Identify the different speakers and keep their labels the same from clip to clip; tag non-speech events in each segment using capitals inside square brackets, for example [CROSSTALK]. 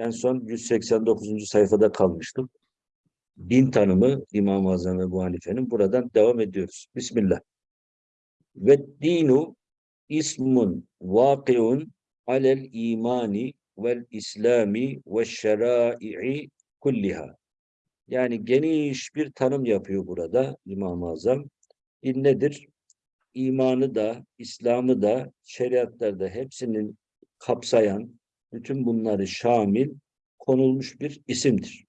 Speaker 1: en son 189. sayfada kalmıştım. Din tanımı İmam-ı Azam Ebu Hanife'nin. Buradan devam ediyoruz. Bismillah. Ve dinu ismun vakiun alel imani vel islami ve şerai kulliha. Yani geniş bir tanım yapıyor burada İmam-ı Azam. Din nedir? İmanı da, İslam'ı da, şeriatlarda hepsinin kapsayan, bütün bunları şamil konulmuş bir isimdir.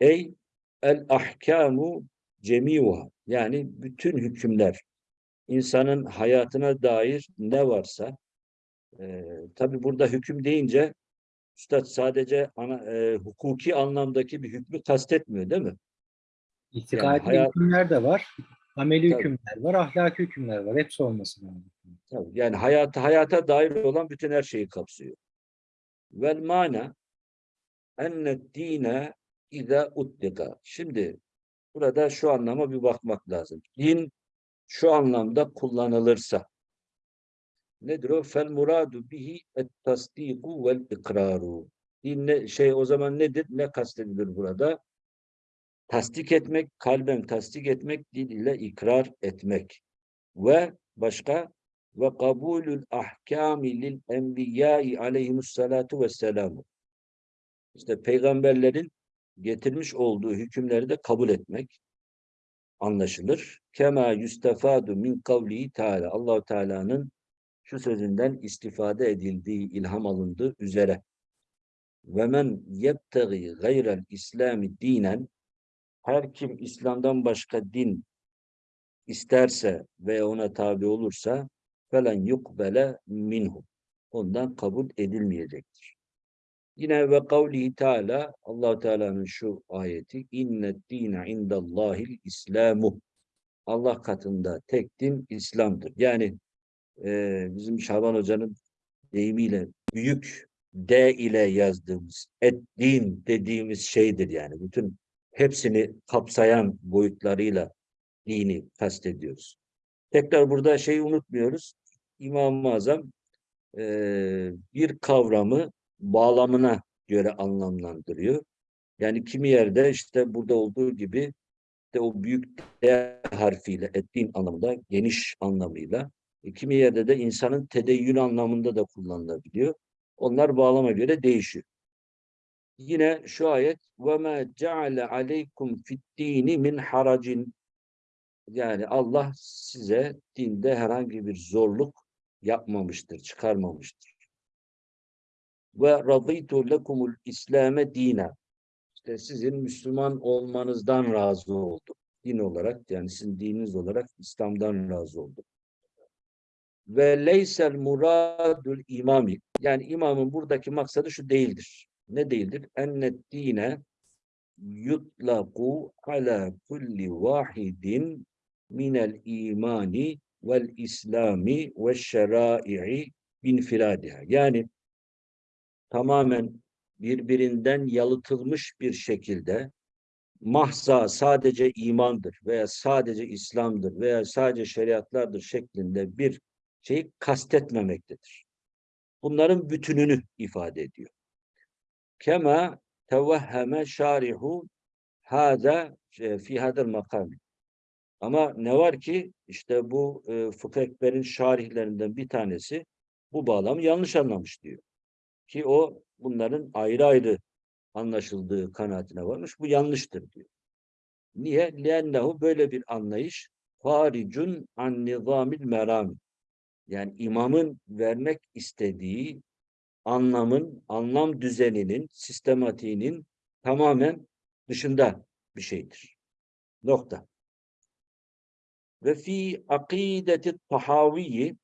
Speaker 1: Ey el ahkamu cemiuha yani bütün hükümler insanın hayatına dair ne varsa e, tabi burada hüküm deyince Üstad sadece ana, e, hukuki anlamdaki bir hükmü kastetmiyor değil mi?
Speaker 2: İtikadi
Speaker 1: hayat-
Speaker 2: hükümler de var. Ameli
Speaker 1: Tabii.
Speaker 2: hükümler var, ahlaki hükümler var. Hepsi olması lazım.
Speaker 1: Tabii, Yani hayata, hayata dair olan bütün her şeyi kapsıyor. Vel mana enne dine ida utlika. Şimdi burada şu anlama bir bakmak lazım. Din şu anlamda kullanılırsa nedir o? Fel muradu bihi et tasdiku vel ikraru. Din ne, şey o zaman nedir? Ne kastedilir burada? Tasdik etmek, kalben tasdik etmek, dil ile ikrar etmek. Ve başka ve kabulül ahkami lil enbiyai aleyhimussalatu vesselamu. İşte peygamberlerin getirmiş olduğu hükümleri de kabul etmek anlaşılır. Kema yustafadu min kavlihi Teala. Allahu Teala'nın şu sözünden istifade edildiği, ilham alındığı üzere. Ve men yebtegi gayrel İslami dinen her kim İslam'dan başka din isterse ve ona tabi olursa felen yukbele minhu. Ondan kabul edilmeyecektir. Yine ve kavlihi Teala Allah Teala'nın şu ayeti innet dine indallahil İslamu. Allah katında tek din İslam'dır. Yani e, bizim Şaban Hoca'nın deyimiyle büyük D ile yazdığımız et din dediğimiz şeydir yani. Bütün hepsini kapsayan boyutlarıyla dini kastediyoruz. Tekrar burada şeyi unutmuyoruz. İmam-ı Azam e, bir kavramı bağlamına göre anlamlandırıyor. Yani kimi yerde işte burada olduğu gibi de o büyük D harfiyle ettiğin anlamda geniş anlamıyla e, kimi yerde de insanın tedeyyün anlamında da kullanılabiliyor. Onlar bağlama göre değişiyor. Yine şu ayet وَمَا جَعَلَ عَلَيْكُمْ فِي الدِّينِ مِنْ haracin yani Allah size dinde herhangi bir zorluk yapmamıştır, çıkarmamıştır. Ve raditu lekumul İslame dine. İşte sizin Müslüman olmanızdan razı oldum. Din olarak yani sizin dininiz olarak İslam'dan razı oldum. Ve leysel muradul imami. Yani imamın buradaki maksadı şu değildir. Ne değildir? Ennet dine yutlaku ala kulli vahidin minel imani vel islami ve şerai'i binfiradiha. Yani tamamen birbirinden yalıtılmış bir şekilde mahza sadece imandır veya sadece İslam'dır veya sadece şeriatlardır şeklinde bir şeyi kastetmemektedir. Bunların bütününü ifade ediyor. Kema tevehheme şarihu hâzâ e, fi hadel makam. Ama ne var ki işte bu e, Fıkıh Ekber'in şarihlerinden bir tanesi bu bağlamı yanlış anlamış diyor. Ki o bunların ayrı ayrı anlaşıldığı kanaatine varmış. Bu yanlıştır diyor. Niye? Lennehu böyle bir anlayış haricun an nizamil merami. Yani imamın vermek istediği anlamın, anlam düzeninin, sistematiğinin tamamen dışında bir şeydir. Nokta. Ve fi akideti tahaviyi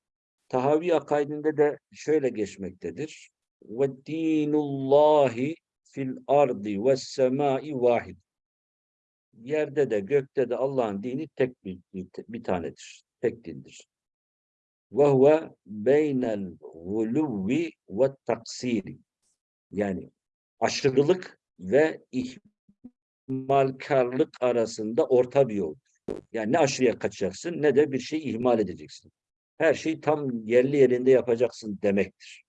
Speaker 1: Tahavi akaidinde de şöyle geçmektedir. Ve dinullahi fil ardi ve semai vahid. Yerde de gökte de Allah'ın dini tek bir, bir, tanedir. Tek dindir. Ve huve beynel guluvvi ve taksiri. Yani aşırılık ve ihmalkarlık arasında orta bir yoldur. Yani ne aşırıya kaçacaksın ne de bir şey ihmal edeceksin. Her şeyi tam yerli yerinde yapacaksın demektir.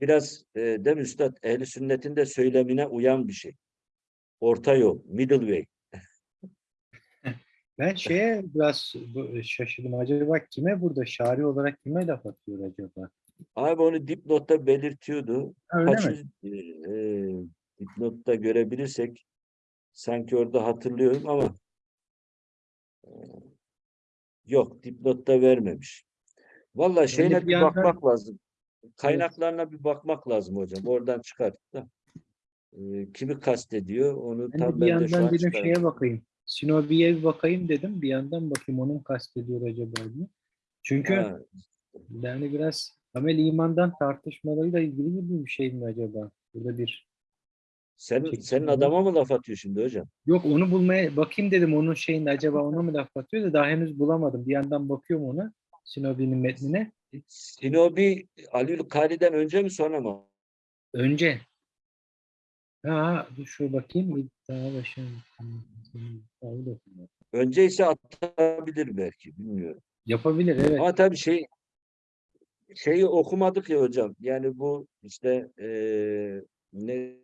Speaker 1: biraz e, mi üstad ehli sünnetin de söylemine uyan bir şey. Orta yol, middle way. [LAUGHS]
Speaker 2: Ben şeye biraz bu- şaşırdım. Acaba kime burada şari olarak kime laf atıyor acaba?
Speaker 1: Abi onu dipnotta belirtiyordu.
Speaker 2: Öyle
Speaker 1: Kaç
Speaker 2: mi?
Speaker 1: yüz e, dipnotta görebilirsek sanki orada hatırlıyorum ama e, yok dipnotta vermemiş. Vallahi şeyine
Speaker 2: bir
Speaker 1: bir
Speaker 2: yandan-
Speaker 1: bakmak lazım. Kaynaklarına bir bakmak lazım hocam. Oradan çıkartıp da e, kimi kastediyor onu
Speaker 2: Ben
Speaker 1: tam
Speaker 2: bir
Speaker 1: ben de şu
Speaker 2: yandan
Speaker 1: an
Speaker 2: dedim şeye bakayım. Sinobi'ye bir bakayım dedim. Bir yandan bakayım onun kastediyor acaba diye. Çünkü
Speaker 1: Ha,
Speaker 2: yani biraz amel imandan tartışmalarıyla ilgili gibi bir şey mi acaba? Burada bir Çekil
Speaker 1: senin adama mı laf atıyor şimdi hocam?
Speaker 2: Yok onu bulmaya bakayım dedim onun şeyinde acaba ona mı laf atıyor da daha henüz bulamadım. Bir yandan bakıyorum ona Sinobi'nin metnine.
Speaker 1: Sinobi Aliül Kari'den önce mi sonra mı?
Speaker 2: Önce ha dur şu bakayım. Daha başım.
Speaker 1: Önce ise atabilir belki bilmiyorum.
Speaker 2: Yapabilir evet.
Speaker 1: Ama tabii şey şeyi okumadık ya hocam. Yani bu işte eee ne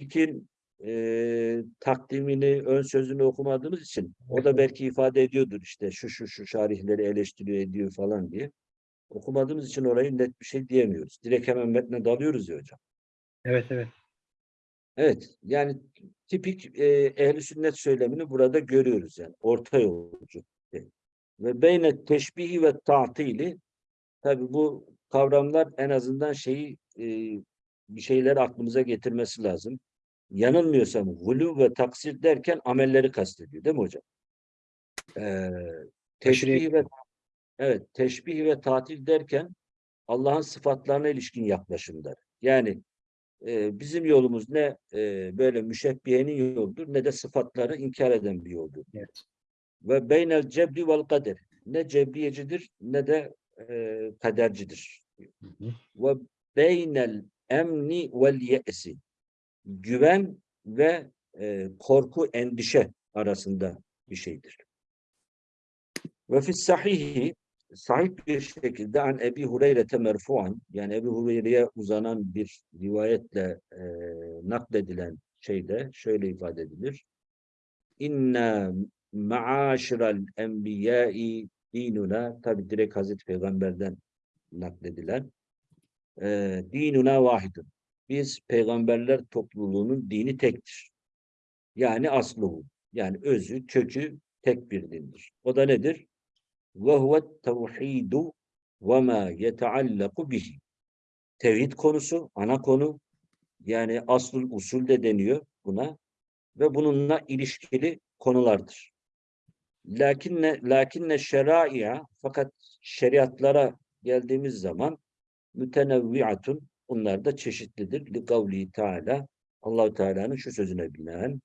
Speaker 1: ilkin eee, takdimini, ön sözünü okumadığımız için o da belki ifade ediyordur işte şu şu şu şarihleri eleştiriyor ediyor falan diye. Okumadığımız için orayı net bir şey diyemiyoruz. Direkt hemen metne dalıyoruz ya hocam.
Speaker 2: Evet evet.
Speaker 1: Evet, yani tipik e, ehli sünnet söylemini burada görüyoruz yani orta yolcu. Ve beyne teşbihi ve ta'tili tabi bu kavramlar en azından şeyi e, bir şeyler aklımıza getirmesi lazım. Yanılmıyorsam gulu ve taksir derken amelleri kastediyor değil mi hocam? Ee, teşbih ve evet teşbih ve tatil derken Allah'ın sıfatlarına ilişkin yaklaşımlar. Yani e, bizim yolumuz ne e, böyle müşebbihenin yoludur ne de sıfatları inkar eden bir yoldur.
Speaker 2: Evet.
Speaker 1: Ve beynel cebri vel kader. Ne cebriyecidir ne de e, kadercidir.
Speaker 2: Hı hı.
Speaker 1: Ve beynel emni vel ye'si. Güven ve e, korku, endişe arasında bir şeydir. Ve fis sahihi sahih bir şekilde an Ebi Hureyre'te merfuan yani Ebi Hureyre'ye uzanan bir rivayetle e, nakledilen şeyde şöyle ifade edilir. İnna ma'aşiral enbiyai dinuna tabi direkt Hazreti Peygamber'den nakledilen e, dinuna vahidun. Biz peygamberler topluluğunun dini tektir. Yani aslı yani özü, kökü tek bir dindir. O da nedir? ve huve tevhidu ve ma. Tevhid konusu, ana konu. Yani aslul usul de deniyor buna ve bununla ilişkili konulardır. Lakinne lakinne şerai'a fakat şeriatlara geldiğimiz zaman mütenevviatun bunlar da çeşitlidir. Li kavli Teala Allahu Teala'nın şu sözüne binaen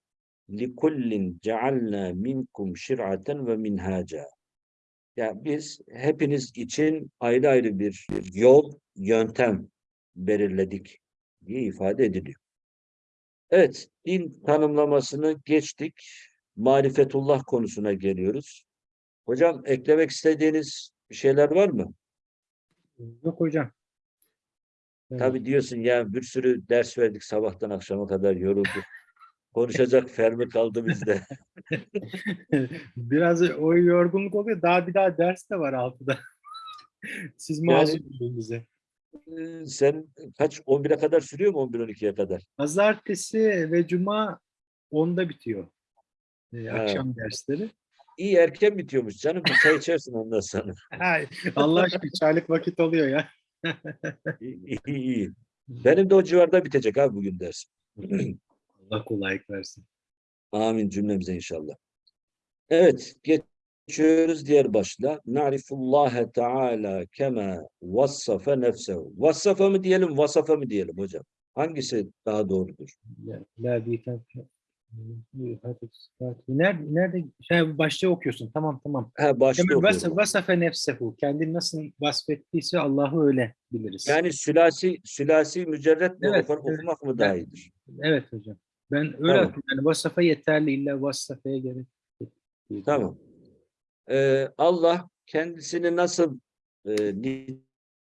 Speaker 1: li kullin cealna minkum şir'aten ve minhaca. Yani biz hepiniz için ayrı ayrı bir yol, yöntem belirledik diye ifade ediliyor. Evet, din tanımlamasını geçtik. Marifetullah konusuna geliyoruz. Hocam eklemek istediğiniz bir şeyler var mı?
Speaker 2: Yok hocam. Evet.
Speaker 1: Tabii diyorsun ya bir sürü ders verdik sabahtan akşama kadar yorulduk. Konuşacak [LAUGHS] fermi kaldı bizde. [LAUGHS]
Speaker 2: Biraz o yorgunluk oluyor. Daha bir daha ders de var altıda. [LAUGHS] Siz mazur olun bize.
Speaker 1: Sen kaç 11'e kadar sürüyor mu 11-12'ye kadar?
Speaker 2: Pazartesi ve cuma 10'da bitiyor. Ee,
Speaker 1: Ha.
Speaker 2: akşam dersleri.
Speaker 1: İyi erken bitiyormuş canım. Bir çay içersin ondan sonra.
Speaker 2: Allah aşkına çaylık vakit oluyor ya. [LAUGHS]
Speaker 1: İyi, iyi, iyi. Benim de o civarda bitecek abi bugün ders. [CLEARS THROAT]
Speaker 2: Allah kolaylık versin.
Speaker 1: Amin cümlemize inşallah. Evet, geçiyoruz diğer başla. Na'rifullaha Teala kema vassafa nefsehu. Vassafa mı diyelim, vasafa mı diyelim hocam? Hangisi daha doğrudur?
Speaker 2: La, la Nerede, nerede? Şey, başta okuyorsun. Tamam tamam.
Speaker 1: Ha, başta
Speaker 2: vas
Speaker 1: okuyorum.
Speaker 2: vasafe nefsehu. Kendini nasıl vasfettiyse Allah'ı öyle biliriz.
Speaker 1: Yani sülasi, sülasi mücerret mi
Speaker 2: Evet,
Speaker 1: okur-
Speaker 2: evet.
Speaker 1: okumak mı daha iyidir?
Speaker 2: Evet hocam. Ben öyle
Speaker 1: Tamam.
Speaker 2: Yani vasafa yeterli. illa vasafeye gerek
Speaker 1: Tamam. Ee, Allah kendisini nasıl e,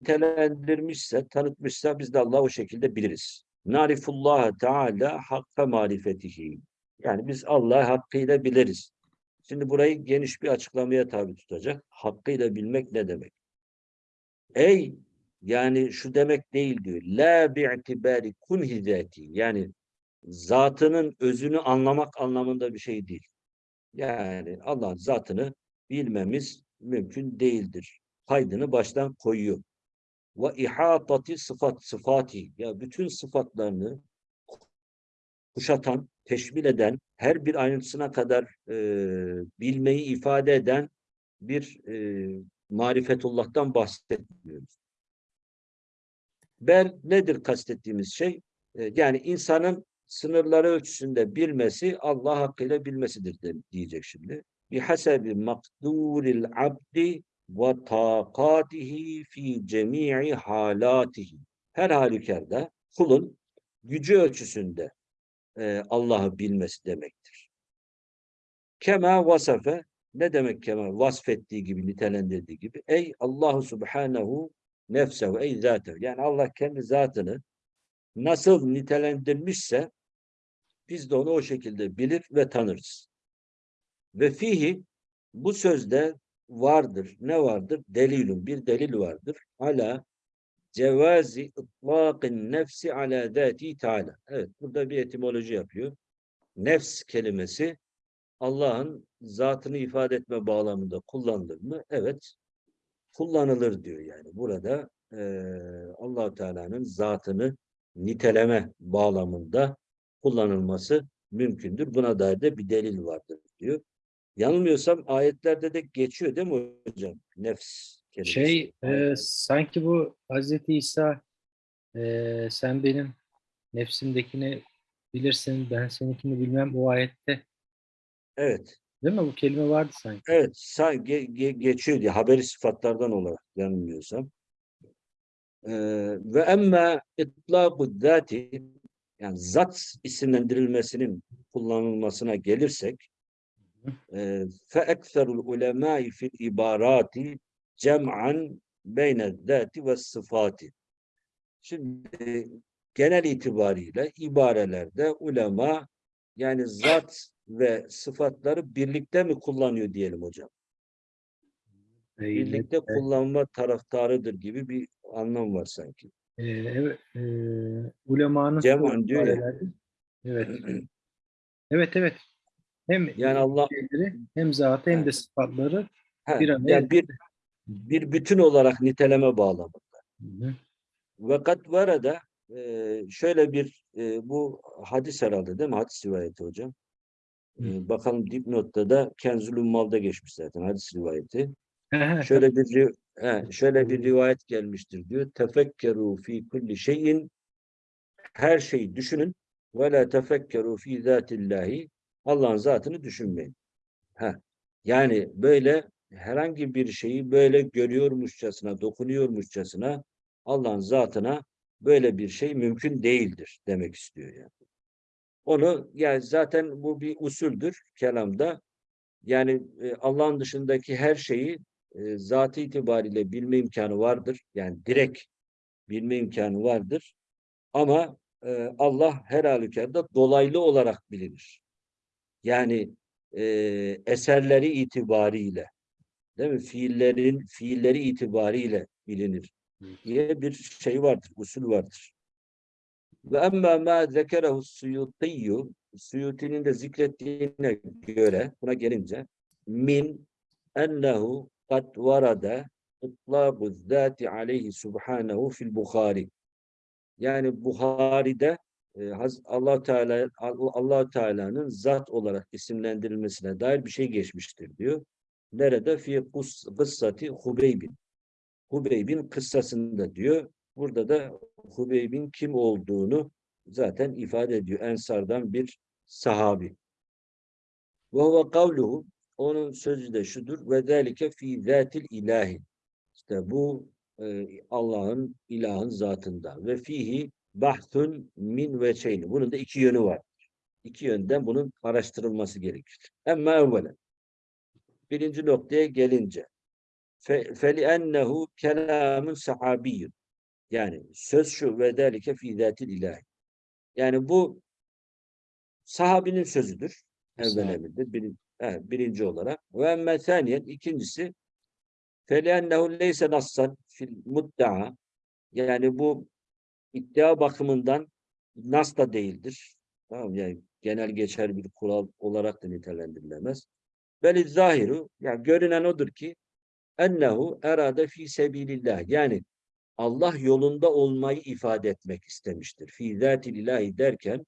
Speaker 1: nitelendirmişse, tanıtmışsa biz de Allah'ı o şekilde biliriz. Narifullah Teala hakka marifetihi. Yani biz Allah'ı hakkıyla biliriz. Şimdi burayı geniş bir açıklamaya tabi tutacak. Hakkıyla bilmek ne demek? Ey yani şu demek değil diyor. La bi'tibari kunhi zati. Yani zatının özünü anlamak anlamında bir şey değil. Yani Allah'ın zatını bilmemiz mümkün değildir. Kaydını baştan koyuyor. Ve ihatati sıfat sıfati. Ya bütün sıfatlarını kuşatan, teşmil eden, her bir ayrıntısına kadar e, bilmeyi ifade eden bir e, marifetullah'tan bahsetmiyoruz. Ber nedir kastettiğimiz şey? E, yani insanın sınırları ölçüsünde bilmesi Allah hakkıyla bilmesidir de, diyecek şimdi. Bihasebi makduril abdi ve takatihi fi cemi'i halatihi. Her halükarda kulun gücü ölçüsünde e, Allah'ı bilmesi demektir. Kema vasafe ne demek kema vasfettiği gibi nitelendirdiği gibi ey Allahu Subhanahu nefsehu ey zatehu yani Allah kendi zatını nasıl nitelendirmişse biz de onu o şekilde bilir ve tanırız. Ve fihi bu sözde vardır. Ne vardır? Delilun. Bir delil vardır. Ala cevazi ıtlaqin nefsi ala zati teala. Evet burada bir etimoloji yapıyor. Nefs kelimesi Allah'ın zatını ifade etme bağlamında kullanılır mı? Evet. Kullanılır diyor yani. Burada eee allah Teala'nın zatını niteleme bağlamında kullanılması mümkündür. Buna dair de bir delil vardır diyor. Yanılmıyorsam ayetlerde de geçiyor değil mi hocam? Nefs kelimesi.
Speaker 2: Şey e, sanki bu Hazreti İsa e, sen benim nefsimdekini bilirsin ben seninkini bilmem o ayette
Speaker 1: Evet.
Speaker 2: değil mi? Bu kelime vardı sanki.
Speaker 1: Evet. Sanki ge- ge- geçiyor diye haberi sıfatlardan olarak yanılmıyorsam. Ee, ve emme itlaqu zati yani zat isimlendirilmesinin kullanılmasına gelirsek e, fe ekserul ulemâi fil ibarati cem'an beyne zati ve sıfati. Şimdi genel itibariyle ibarelerde ulema yani zat ve sıfatları birlikte mi kullanıyor diyelim hocam?
Speaker 2: E,
Speaker 1: Birlikte
Speaker 2: e,
Speaker 1: kullanma taraftarıdır gibi bir anlam var sanki.
Speaker 2: e, evet, e, ulemanın çoğu
Speaker 1: diyor ya.
Speaker 2: Evet. [CLEARS THROAT] Evet evet. Hem
Speaker 1: Yani Allah
Speaker 2: şeyleri, hem zatı hem de sıfatları
Speaker 1: Ha,
Speaker 2: bir
Speaker 1: yani bir bir bütün olarak niteleme bağlamı.
Speaker 2: Hı hı.
Speaker 1: Ve kat varada e, şöyle bir e, bu hadis herhalde değil mi? Hadis rivayeti hocam. E, bakalım dipnotta da Kenzül Ummal'da geçmiş zaten hadis rivayeti. Şöyle bir he, şöyle bir rivayet gelmiştir diyor. Tefekkeru fi kulli şeyin her şeyi düşünün ve la tefekkeru fi zatillahi Allah'ın zatını düşünmeyin. Ha. Yani böyle herhangi bir şeyi böyle görüyormuşçasına, dokunuyormuşçasına Allah'ın zatına böyle bir şey mümkün değildir demek istiyor yani. Onu yani zaten bu bir usuldür kelamda. Yani e, Allah'ın dışındaki her şeyi e, zatı itibariyle bilme imkanı vardır. Yani direkt bilme imkanı vardır. Ama e, Allah her halükarda dolaylı olarak bilinir. Yani e, eserleri itibariyle değil mi? Fiillerin fiilleri itibariyle bilinir diye bir şey vardır, usul vardır. Ve emmâ mâ zekerehu suyutiyyu Suyuti'nin de zikrettiğine göre buna gelince min ennehu kad varada itlâbu zâti aleyhi subhanehu fil Bukhari yani Buhari'de e, Allah Teala Allah Teala'nın zat olarak isimlendirilmesine dair bir şey geçmiştir diyor. Nerede? Fi kıssati Hubeybin. Hubeybin kıssasında diyor. Burada da Hubeybin kim olduğunu zaten ifade ediyor. Ensardan bir sahabi. Ve huve kavluhu onun sözü de şudur. Ve zelike fi zatil ilahi. İşte bu e, Allah'ın ilahın zatında. Ve fihi bahthun min ve şeyni. Bunun da iki yönü var. İki yönden bunun araştırılması gerekir. Ama evvelen Birinci noktaya gelince. fe, فَلِأَنَّهُ كَلَامٌ sahabiyyun. Yani söz şu ve delike fî zâtil ilahi. Yani bu sahabinin sözüdür. Evvel
Speaker 2: Sahabi.
Speaker 1: emirdir. Bir, evet, birinci olarak. Ve emme thaniyen ikincisi فَلِأَنَّهُ لَيْسَ نَصًّا fil mudda'a. Yani bu iddia bakımından nas da değildir. Tamam mı? yani genel geçer bir kural olarak da nitelendirilemez. Beli zahiru yani görünen odur ki ennehu erade fi sebilillah yani Allah yolunda olmayı ifade etmek istemiştir. Fi zatil ilahi derken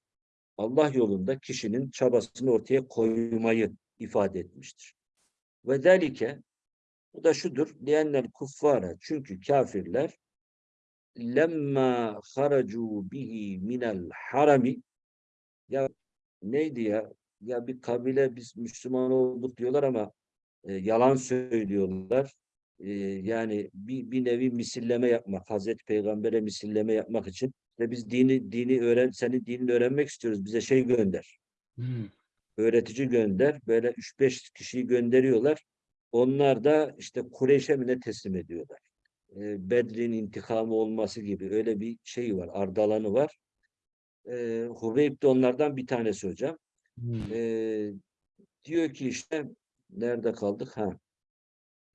Speaker 1: Allah yolunda kişinin çabasını ortaya koymayı ifade etmiştir. Ve zelike bu da şudur. Liennel kuffara çünkü kafirler lemma haracu bihi minel harami ya neydi ya? Ya bir kabile biz Müslüman olduk diyorlar ama e, yalan söylüyorlar. E, yani bir, bir nevi misilleme yapmak, Hazreti Peygamber'e misilleme yapmak için ve biz dini dini öğren, senin dinini öğrenmek istiyoruz. Bize şey gönder.
Speaker 2: Hmm.
Speaker 1: Öğretici gönder. Böyle 3-5 kişiyi gönderiyorlar. Onlar da işte Kureyş'e mi ne teslim ediyorlar. E, Bedrin intikamı olması gibi öyle bir şey var. Ardalanı var. E, Hubeyb de onlardan bir tanesi hocam.
Speaker 2: Hmm.
Speaker 1: Ee, diyor ki işte nerede kaldık? Ha.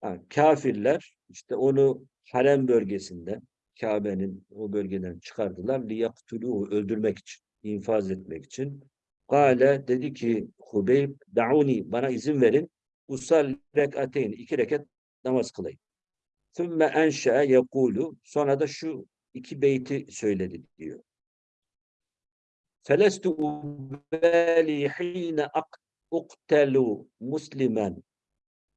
Speaker 1: ha. Kafirler işte onu harem bölgesinden Kabe'nin o bölgeden çıkardılar. Liyaktuluhu öldürmek için, infaz etmek için. Kale dedi ki Hubeyb da'uni bana izin verin. Usal rekateyn iki rekat namaz kılayım. Thumma enşe'e yekulu sonra da şu iki beyti söyledi diyor. Felestu ubali hine uktelu muslimen.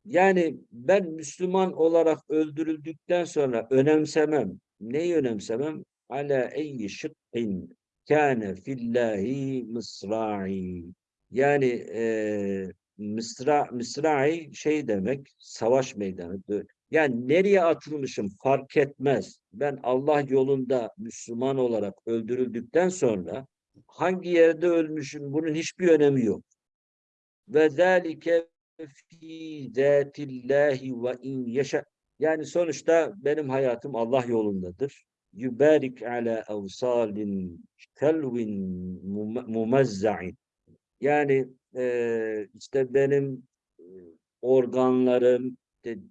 Speaker 1: Yani ben Müslüman olarak öldürüldükten sonra önemsemem. Neyi önemsemem? Ala eyyi şıkkın kâne fillahi mısra'i. Yani e, mısra, mısra'i şey demek, savaş meydanı. Yani nereye atılmışım fark etmez. Ben Allah yolunda Müslüman olarak öldürüldükten sonra hangi yerde ölmüşüm bunun hiçbir önemi yok. Ve zâlike fî zâtillâhi ve in yeşe. Yani sonuçta benim hayatım Allah yolundadır. Yübarik ala evsalin kelvin mum- mumazza'in. Yani eee, işte benim e, organlarım,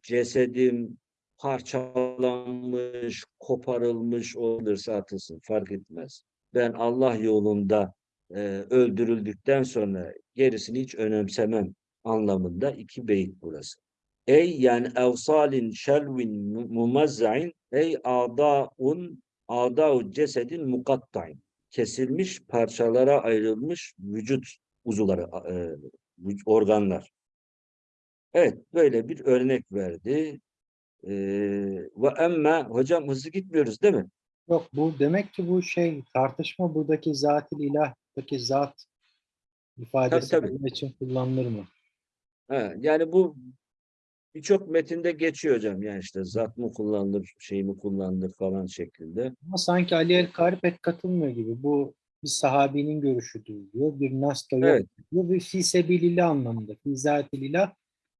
Speaker 1: cesedim parçalanmış, koparılmış olursa atılsın fark etmez. Ben Allah yolunda e, öldürüldükten sonra gerisini hiç önemsemem anlamında iki beyit burası. Ey yani evsalin şelvin mu- mumazzain ey adaun adau cesedin mukatta'in kesilmiş parçalara ayrılmış vücut uzuvları e, organlar. Evet böyle bir örnek verdi. E, ve emme hocam hızlı gitmiyoruz değil mi?
Speaker 2: Yok bu demek ki bu şey tartışma buradaki zatil ilahtaki zat ifadesi
Speaker 1: tabii.
Speaker 2: bunun için kullanılır mı?
Speaker 1: Ha, yani bu birçok metinde geçiyor hocam. Yani işte zat mı kullanılır, şey mi kullanılır falan şeklinde.
Speaker 2: Ama sanki Ali El Kari pek katılmıyor gibi. Bu bir sahabinin görüşüdür diyor. Bir nas da yok
Speaker 1: Evet.
Speaker 2: diyor. Bir fi sebilillah anlamında. Fi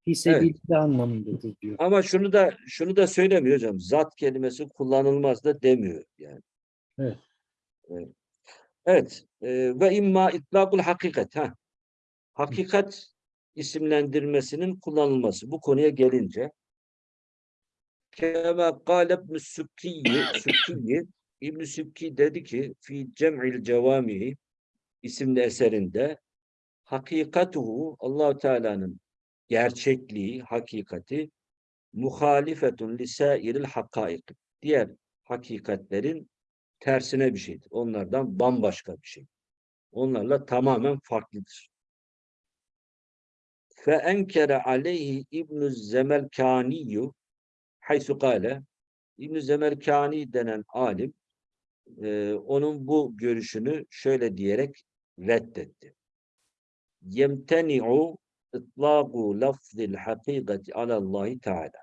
Speaker 2: fi sebilillah anlamındadır diyor.
Speaker 1: Ama şunu da şunu da söylemiyor hocam. Zat kelimesi kullanılmaz da demiyor yani.
Speaker 2: Evet.
Speaker 1: Evet. Evet. e, ve imma itlakul hakikat. Ha. Hakikat isimlendirmesinin kullanılması. Bu konuya gelince Kema kâle ibn Sübkiyi, Sübkiyi [COUGHS] İbn Sübki dedi ki fi cem'il cevamihi isimli eserinde hakikatuhu Allahu Teala'nın gerçekliği, hakikati muhalifetun lisairil hakaik. Diğer hakikatlerin tersine bir şeydir. Onlardan bambaşka bir şey. Onlarla tamamen farklıdır. Fe enkere aleyhi İbn Zemelkaniyu haysu kâle İbn Zemelkani denen alim e, onun bu görüşünü şöyle diyerek reddetti. Yemteni'u itlâgu lafzil hakikati alallahi teala.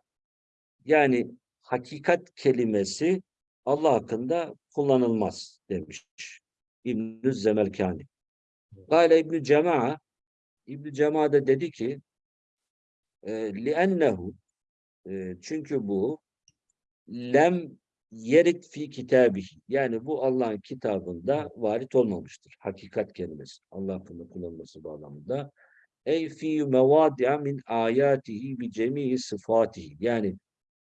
Speaker 1: Yani hakikat kelimesi Allah hakkında kullanılmaz demiş İbn Zemelkani. Gale İbn Cema'a İbn Cema da dedi ki e, li'ennehu E, çünkü bu lem yerit fi kitabihi. Yani bu Allah'ın kitabında varit olmamıştır. Hakikat kelimesi. Allah hakkında kullanılması bağlamında. Ey fi mevadi'a min ayatihi bi cemii sıfatihi. Yani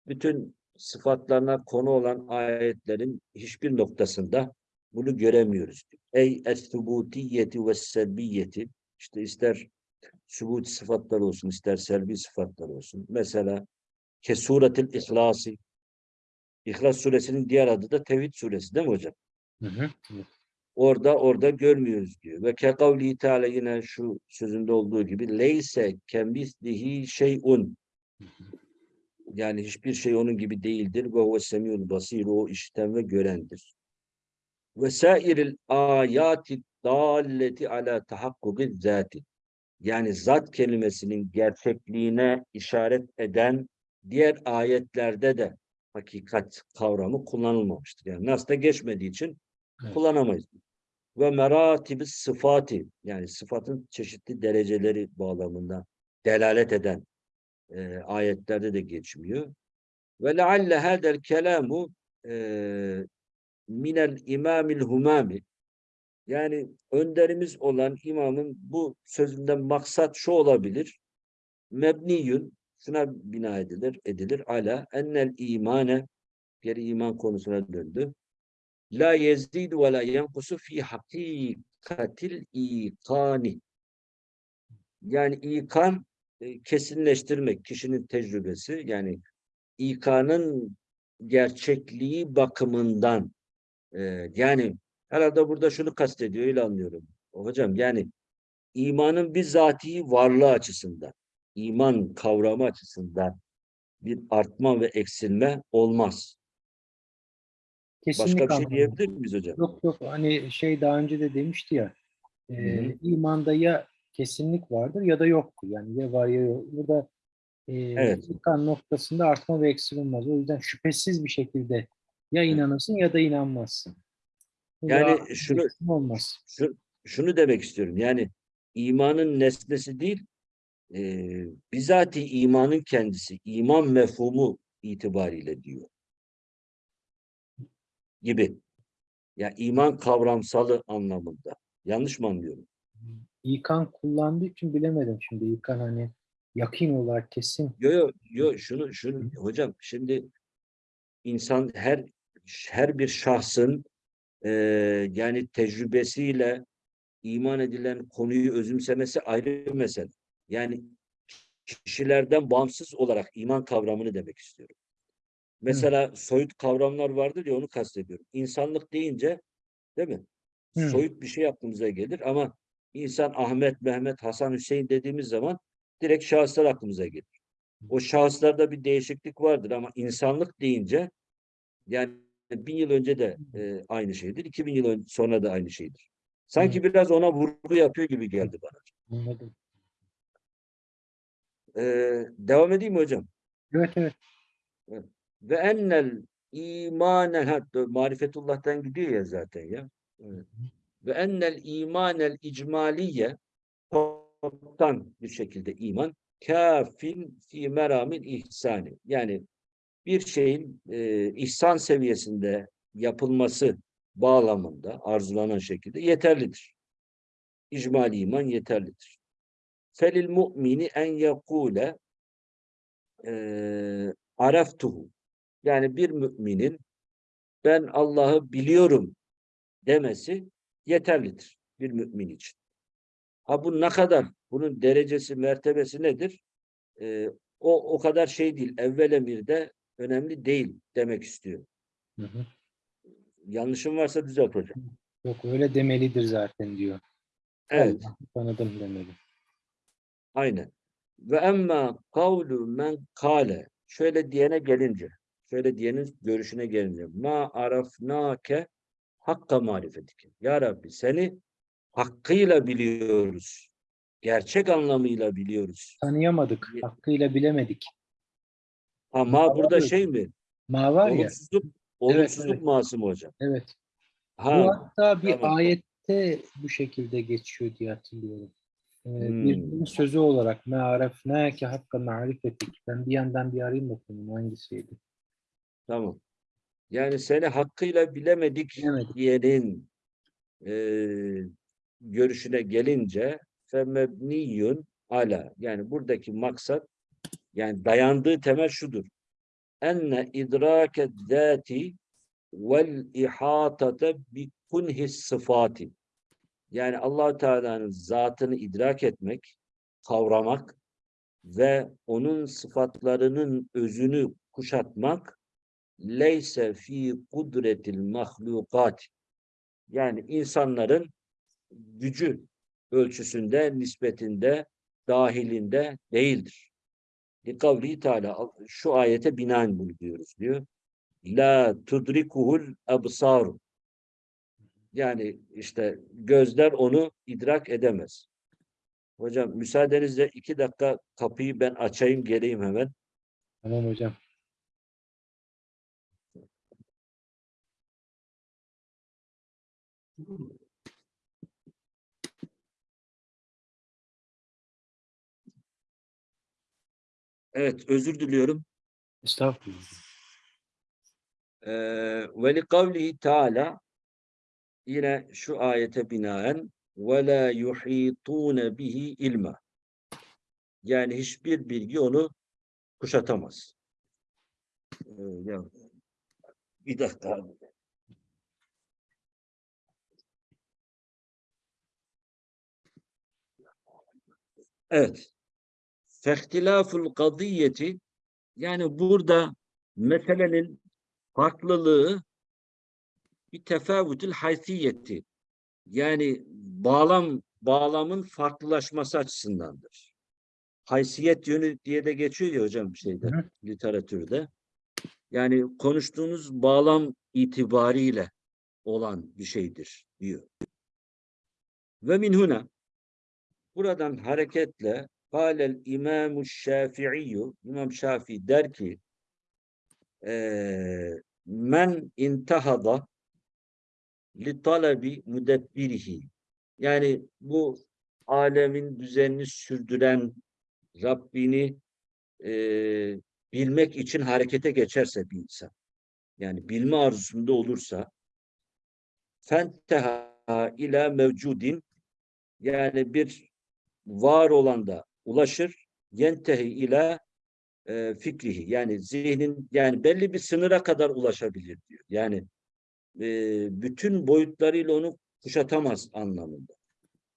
Speaker 1: bütün sıfatlarına konu olan ayetlerin hiçbir noktasında bunu göremiyoruz. Ey es-subutiyeti ve selbiyeti. İşte ister subut sıfatlar olsun, ister selbi sıfatlar olsun. Mesela ke suretil ihlasi. İhlas suresinin diğer adı da Tevhid suresi değil mi hocam?
Speaker 2: Hı hı.
Speaker 1: Orada orada görmüyoruz diyor. Ve ke kavli teala yine şu sözünde olduğu gibi leyse kemislihi şeyun. Yani hiçbir şey onun gibi değildir. Ve huve semiyul basir. O işiten ve görendir. Ve sairil ayati dalleti ala tahakkuki zati. Yani zat kelimesinin gerçekliğine işaret eden diğer ayetlerde de hakikat kavramı kullanılmamıştır. Yani nasla geçmediği için Kullanamayız. Ve meratibi sıfati yani sıfatın çeşitli dereceleri bağlamında delalet eden e, ayetlerde de geçmiyor. Ve lealle hadel kelamu minel imamil humami yani önderimiz olan imamın bu sözünden maksat şu olabilir. Mebniyün şuna bina edilir, edilir ala ennel imane geri iman konusuna döndü. La yezidu ve la yenkusu fi hakikatil ikani. Yani ikan e, kesinleştirmek kişinin tecrübesi yani ikanın gerçekliği bakımından e, yani herhalde burada şunu kastediyor öyle anlıyorum. Hocam yani imanın bizatihi varlığı açısından iman kavramı açısından bir artma ve eksilme olmaz. Başka
Speaker 2: Kesinlik
Speaker 1: bir şey diyebilir miyiz hocam?
Speaker 2: Yok yok hani şey daha önce de demişti ya e,
Speaker 1: Hı hı.
Speaker 2: imanda ya kesinlik vardır ya da yoktur. Yani ya var ya yok. Burada e,
Speaker 1: Evet.
Speaker 2: ikan noktasında artma ve eksilmez. O yüzden şüphesiz bir şekilde ya inanırsın ya da inanmazsın. Burada
Speaker 1: Yani şunu-
Speaker 2: olmaz.
Speaker 1: Şu, şunu demek istiyorum. Yani imanın nesnesi değil, e, bizatihi imanın kendisi, iman mefhumu itibariyle diyor. Gibi. Ya iman kavramsalı anlamında. Yanlış mı anlıyorum?
Speaker 2: İkan kullandığı için bilemedim şimdi. İkan hani yakin olarak kesin.
Speaker 1: Yo yo yo şunu şunu hocam şimdi insan her her bir şahsın e, yani tecrübesiyle iman edilen konuyu özümsemesi ayrı bir mesele. Yani kişilerden bağımsız olarak iman kavramını demek istiyorum. Mesela soyut kavramlar vardır ya onu kastediyorum. İnsanlık deyince değil mi?
Speaker 2: Hı.
Speaker 1: Soyut bir şey aklımıza gelir ama insan Ahmet, Mehmet, Hasan, Hüseyin dediğimiz zaman direkt şahıslar aklımıza gelir. O şahıslarda bir değişiklik vardır ama insanlık deyince yani bin yıl önce de e, aynı şeydir. 2000 yıl sonra da aynı şeydir. Sanki biraz ona vurgu yapıyor gibi geldi bana.
Speaker 2: Anladım.
Speaker 1: Ee, devam edeyim mi hocam?
Speaker 2: Evet evet.
Speaker 1: Ve ennel imanen hatta marifetullah'tan gidiyor ya zaten ya. Evet. Ve ennel imanel icmaliye toptan bir şekilde iman kafin fi meramil ihsani. Yani bir şeyin e, ihsan seviyesinde yapılması bağlamında arzulanan şekilde yeterlidir. İcmali iman yeterlidir. Felil mu'mini en yekule e, araftuhu. Yani bir müminin ben Allah'ı biliyorum demesi yeterlidir bir mümin için. Ha bu ne kadar? Bunun derecesi, mertebesi nedir? Ee, o o kadar şey değil. Evvel emirde önemli değil demek istiyor.
Speaker 2: Hı hı.
Speaker 1: Yanlışım varsa düzelt hocam.
Speaker 2: Yok öyle demelidir zaten diyor.
Speaker 1: Evet,
Speaker 2: Allah'ı tanıdım demeli.
Speaker 1: aynen. Ve emma kavlu men kale şöyle diyene gelince, şöyle diyenin görüşüne gelince ma arafnake hakka marifetike. Ya Rabbi seni hakkıyla biliyoruz. Gerçek anlamıyla biliyoruz.
Speaker 2: Tanıyamadık. Hakkıyla bilemedik.
Speaker 1: Ama
Speaker 2: Ma
Speaker 1: burada
Speaker 2: var ya.
Speaker 1: şey mi?
Speaker 2: Ma var ya.
Speaker 1: Olumsuzluk, olumsuzluk
Speaker 2: evet.
Speaker 1: masum hocam.
Speaker 2: Evet.
Speaker 1: Ha,
Speaker 2: Bu hatta bir
Speaker 1: tamam.
Speaker 2: ayette bu şekilde geçiyor diye hatırlıyorum. e,
Speaker 1: Hmm.
Speaker 2: birbirinin sözü olarak me arefnâke hakka marifetik. Ben bir yandan bir arayayım bakayım hangisiydi.
Speaker 1: Tamam. Yani seni hakkıyla bilemedik
Speaker 2: Bilemedik.
Speaker 1: diyenin eee, görüşüne gelince femebniyun ala yani buradaki maksat yani dayandığı temel şudur. Enne idrake zati vel ihatata bi kunhis sıfati. Yani allah Teala'nın zatını idrak etmek, kavramak ve onun sıfatlarının özünü kuşatmak leyse fi kudretil mahlukat yani insanların gücü ölçüsünde, nispetinde, dahilinde değildir. Likavli Teala şu ayete binaen bunu diyoruz diyor. La tudrikuhul absar. Yani işte gözler onu idrak edemez. Hocam müsaadenizle iki dakika kapıyı ben açayım geleyim hemen.
Speaker 2: Tamam hocam.
Speaker 1: Evet özür diliyorum.
Speaker 2: Estağfurullah.
Speaker 1: Ee, ve li kavlihi Teala yine şu ayete binaen ve la yuhitune bihi ilma. Yani hiçbir bilgi onu kuşatamaz. Ee, ya, bir dakika abi. Evet. Fehtilaful kadiyeti yani burada meselenin farklılığı bir tefavütül haysiyeti yani bağlam bağlamın farklılaşması açısındandır. Haysiyet yönü diye de geçiyor ya hocam şeyde
Speaker 2: Hı
Speaker 1: literatürde. Yani konuştuğunuz bağlam itibariyle olan bir şeydir diyor. Ve min huna buradan hareketle Kâlel İmam-ı Şafi'i İmam Şafii der ki eee, men intahada li talebi mudebbirihi yani bu alemin düzenini sürdüren Rabbini eee, bilmek için harekete geçerse bir insan yani bilme arzusunda olursa fenteha ila mevcudin yani bir var olanda ulaşır yentehi ila e, fikrihi yani zihnin yani belli bir sınıra kadar ulaşabilir diyor. Yani e, bütün boyutlarıyla onu kuşatamaz anlamında.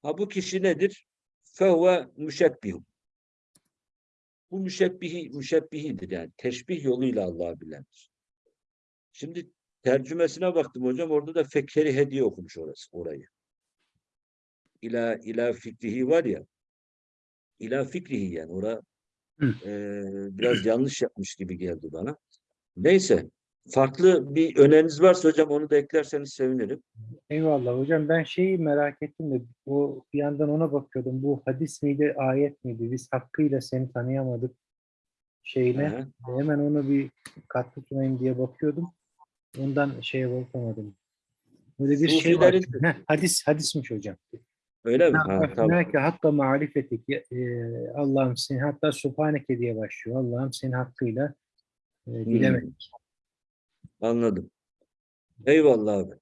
Speaker 1: Ha bu kişi nedir? Fehve müşebbih. Bu müşebbihi, müşebbihidir yani. Teşbih yoluyla Allah'ı bilendir. Şimdi tercümesine baktım hocam. Orada da fekkeri hediye okumuş orası, orayı. İla, ila fikrihi var ya. İla fikrihi yani. Ora eee, biraz yanlış yapmış gibi geldi bana. Neyse. Farklı bir öneriniz varsa hocam onu da eklerseniz sevinirim.
Speaker 2: Eyvallah hocam ben şeyi merak ettim de o bir yandan ona bakıyordum. Bu hadis miydi, ayet miydi? Biz hakkıyla seni tanıyamadık şeyine.
Speaker 1: Aha.
Speaker 2: Hemen onu bir katkı sunayım diye bakıyordum. Ondan şeye bakamadım. Böyle bir şey var.
Speaker 1: Sufilerin-
Speaker 2: Heh, hadis hadismiş hocam.
Speaker 1: Öyle mi? Ha, tamam.
Speaker 2: Belki hakka marifetik. e, Allah'ım seni hatta subhaneke diye başlıyor. Allah'ım seni hakkıyla e, bilemedik.
Speaker 1: Anladım. Eyvallah abi.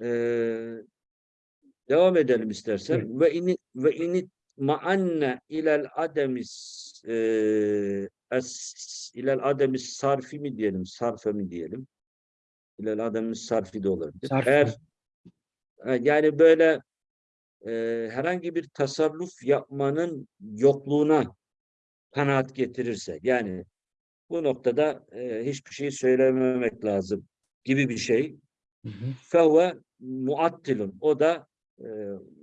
Speaker 1: Ee, devam edelim istersen. Ve ini ve ini ma'anne ilel ademis e, es, ilel ademis sarfi mi diyelim, sarfe mi diyelim? İlel ademis sarfi de olabilir.
Speaker 2: Sarf.
Speaker 1: Eğer e, yani böyle e, herhangi bir tasarruf yapmanın yokluğuna kanaat getirirse yani bu noktada e, hiçbir şey söylememek lazım gibi bir şey. Fehve muattilun. O da e,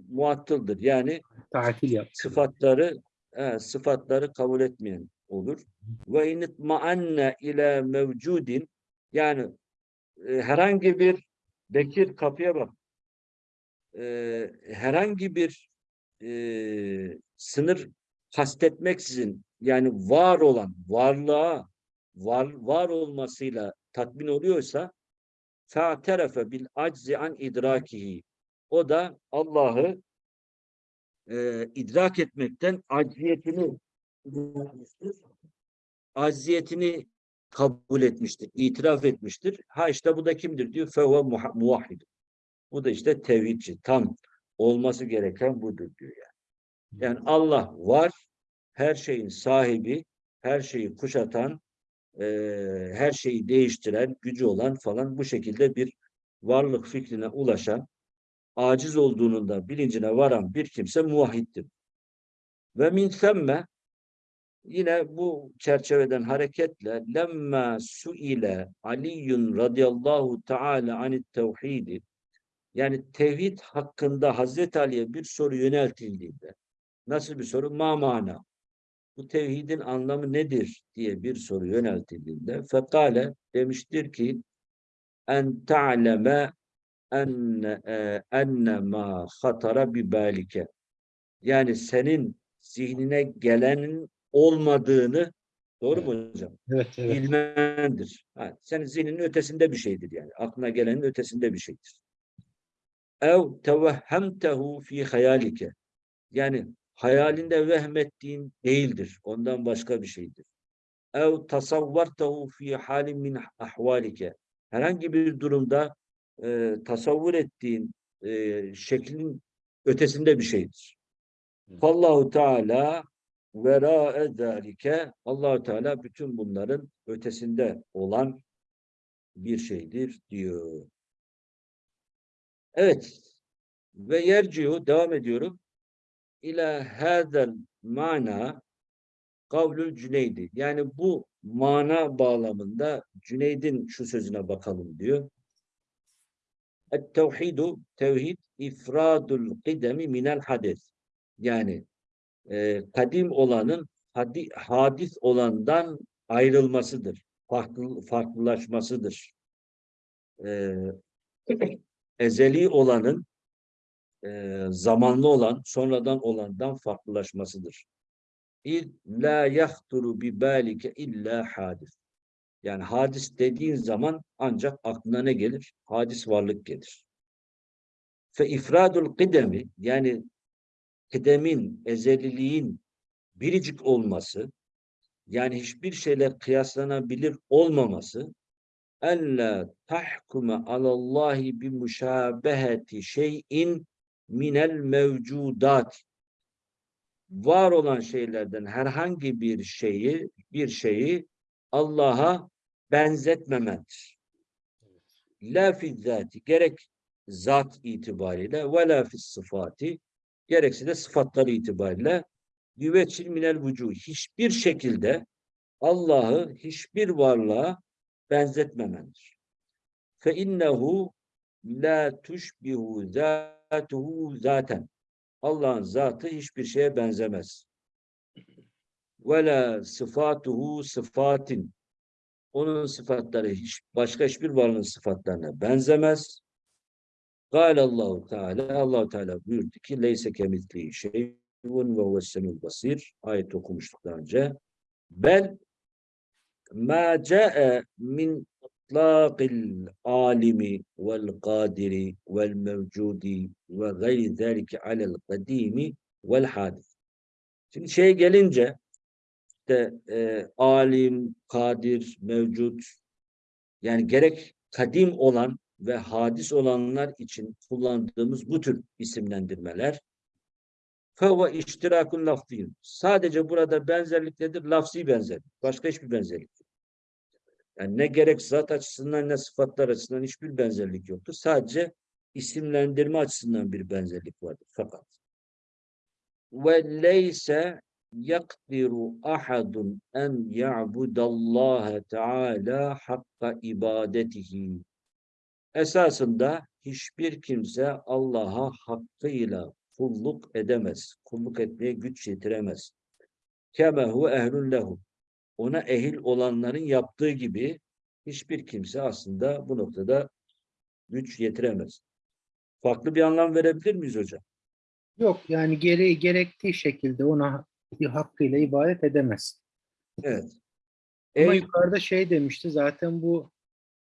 Speaker 1: muattıldır. Yani
Speaker 2: Tatil yap.
Speaker 1: sıfatları e, sıfatları kabul etmeyen olur. Ve initma'anne ile mevcudin yani e, herhangi bir Bekir kapıya bak. Herhangi bir e, sınır kastetmeksizin yani var olan varlığa var, var olmasıyla tatmin oluyorsa fa'terefe bil aczi an idrakihi o da Allah'ı e, idrak etmekten acziyetini acziyetini kabul etmiştir, itiraf etmiştir. Ha işte bu da kimdir diyor? Fevve muvahhid. Bu da işte tevhidçi. Tam olması gereken budur diyor yani. Yani Allah var, her şeyin sahibi, her şeyi kuşatan, eee, her şeyi değiştiren, gücü olan falan bu şekilde bir varlık fikrine ulaşan, aciz olduğunun da bilincine varan bir kimse muvahhiddir. Ve min themme yine bu çerçeveden hareketle lemma suile Aliyyun radıyallahu teala anit tevhidi yani tevhid hakkında Hazreti Ali'ye bir soru yöneltildiğinde nasıl bir soru? Ma mana? Bu tevhidin anlamı nedir diye bir soru yöneltildiğinde fekale demiştir ki en ta'leme enne e, enne ma hatara bi balike yani senin zihnine gelenin olmadığını doğru mu hocam?
Speaker 2: Evet, evet.
Speaker 1: bilmendir. Ha, senin zihninin ötesinde bir şeydir yani. Aklına gelenin ötesinde bir şeydir. Ev tevehhemtehu fi hayalike. Yani hayalinde vehmettiğin değildir. Ondan başka bir şeydir. Ev tasavvartehu fi halin min ahvalike. Herhangi bir durumda e, tasavvur ettiğin e, şeklin ötesinde bir şeydir. Allahu Teala vera zalike Allahu Teala bütün bunların ötesinde olan bir şeydir diyor. Evet. Ve yerciu devam ediyorum. İlâ hâzel mana kavlül Cüneydi. Yani bu mana bağlamında Cüneyd'in şu sözüne bakalım diyor. Et-tevhidu tevhid ifradul kidemi minel hades. Yani e, kadim olanın hadi, hadis olandan ayrılmasıdır. Farklı, farklılaşmasıdır. E, ezeli olanın e, zamanlı olan, sonradan olandan farklılaşmasıdır. İz la yahturu bi balike illa hadis. Yani hadis dediğin zaman ancak aklına ne gelir? Hadis varlık gelir. Fe ifradul kıdemi yani kıdemin, ezeliliğin biricik olması yani hiçbir şeyle kıyaslanabilir olmaması ella tahkume alallahi bi müşabeheti şeyin minel mevcudat var olan şeylerden herhangi bir şeyi bir şeyi Allah'a benzetmemendir. La fi zati gerek zat itibariyle ve la sıfati gerekse de sıfatları itibariyle. Yüveçil minel vücuh hiçbir şekilde Allah'ı hiçbir varlığa benzetmemendir. Fe innehu la tuşbihu zatuhu zaten. Allah'ın zatı hiçbir şeye benzemez. Ve la sıfatuhu sıfatin. Onun sıfatları hiç, başka hiçbir varlığın sıfatlarına benzemez. Kâle Allahu Teala Allahu Teala buyurdu ki leyse kemitli şeyun ve huves basir. Ayet okumuştuk daha önce. Bel ma ca'e min itlaqil alimi vel kadiri vel mevcudi ve gayri zalike alel kadimi vel hadis. Şimdi şeye gelince işte e, alim, kadir, mevcut yani gerek kadim olan ve hadis olanlar için kullandığımız bu tür isimlendirmeler feva iştirakun lafziyun. Sadece burada benzerlik nedir? Lafzi benzerlik. Başka hiçbir benzerlik. Yani ne gerek zat açısından ne sıfatlar açısından hiçbir benzerlik yoktur. Sadece isimlendirme açısından bir benzerlik vardır. Fakat ve leyse yakdiru ahadun en ya'budallaha teala hakka ibadetihi esasında hiçbir kimse Allah'a hakkıyla kulluk edemez. Kulluk etmeye güç yetiremez. Kemehu ehlun lehu. Ona ehil olanların yaptığı gibi hiçbir kimse aslında bu noktada güç yetiremez. Farklı bir anlam verebilir miyiz hocam?
Speaker 2: Yok yani gereği gerektiği şekilde ona hakkıyla ibadet edemez.
Speaker 1: Evet.
Speaker 2: Ama
Speaker 1: Ey,
Speaker 2: yukarıda şey demişti zaten bu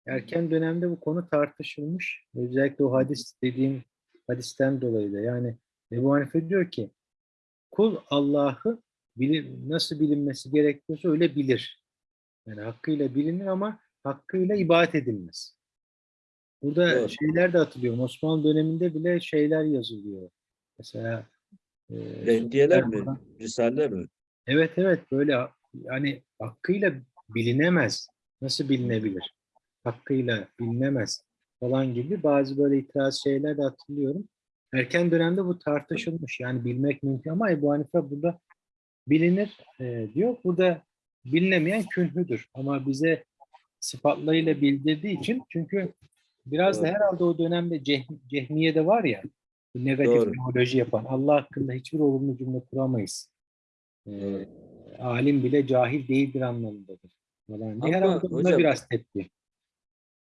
Speaker 2: erken dönemde bu konu tartışılmış. Özellikle o hadis dediğim hadisten dolayı da yani Ebu Hanife diyor ki kul Allah'ı bilir, nasıl bilinmesi gerekiyorsa öyle bilir. Yani hakkıyla bilinir ama hakkıyla ibadet edilmez. Burada
Speaker 1: Doğru.
Speaker 2: şeyler de hatırlıyorum. Osmanlı döneminde bile şeyler yazılıyor. Mesela e,
Speaker 1: Rehdiyeler mi? Risaleler mi?
Speaker 2: Evet evet böyle yani hakkıyla bilinemez. Nasıl bilinebilir? Hakkıyla bilinemez falan gibi bazı böyle itiraz şeyler de hatırlıyorum. Erken dönemde bu tartışılmış. Yani bilmek mümkün ama Ebu Hanife burada bilinir e, diyor. Burada bilinemeyen künhüdür. Ama bize sıfatlarıyla bildirdiği için çünkü biraz da
Speaker 1: Doğru.
Speaker 2: herhalde o dönemde ceh- cehmiye de var ya negatif
Speaker 1: Doğru.
Speaker 2: teoloji yapan Allah hakkında hiçbir olumlu cümle kuramayız. E,
Speaker 1: Doğru.
Speaker 2: alim bile cahil değildir anlamındadır. Falan.
Speaker 1: Ama
Speaker 2: Herhalde buna
Speaker 1: hocam-
Speaker 2: biraz tepki.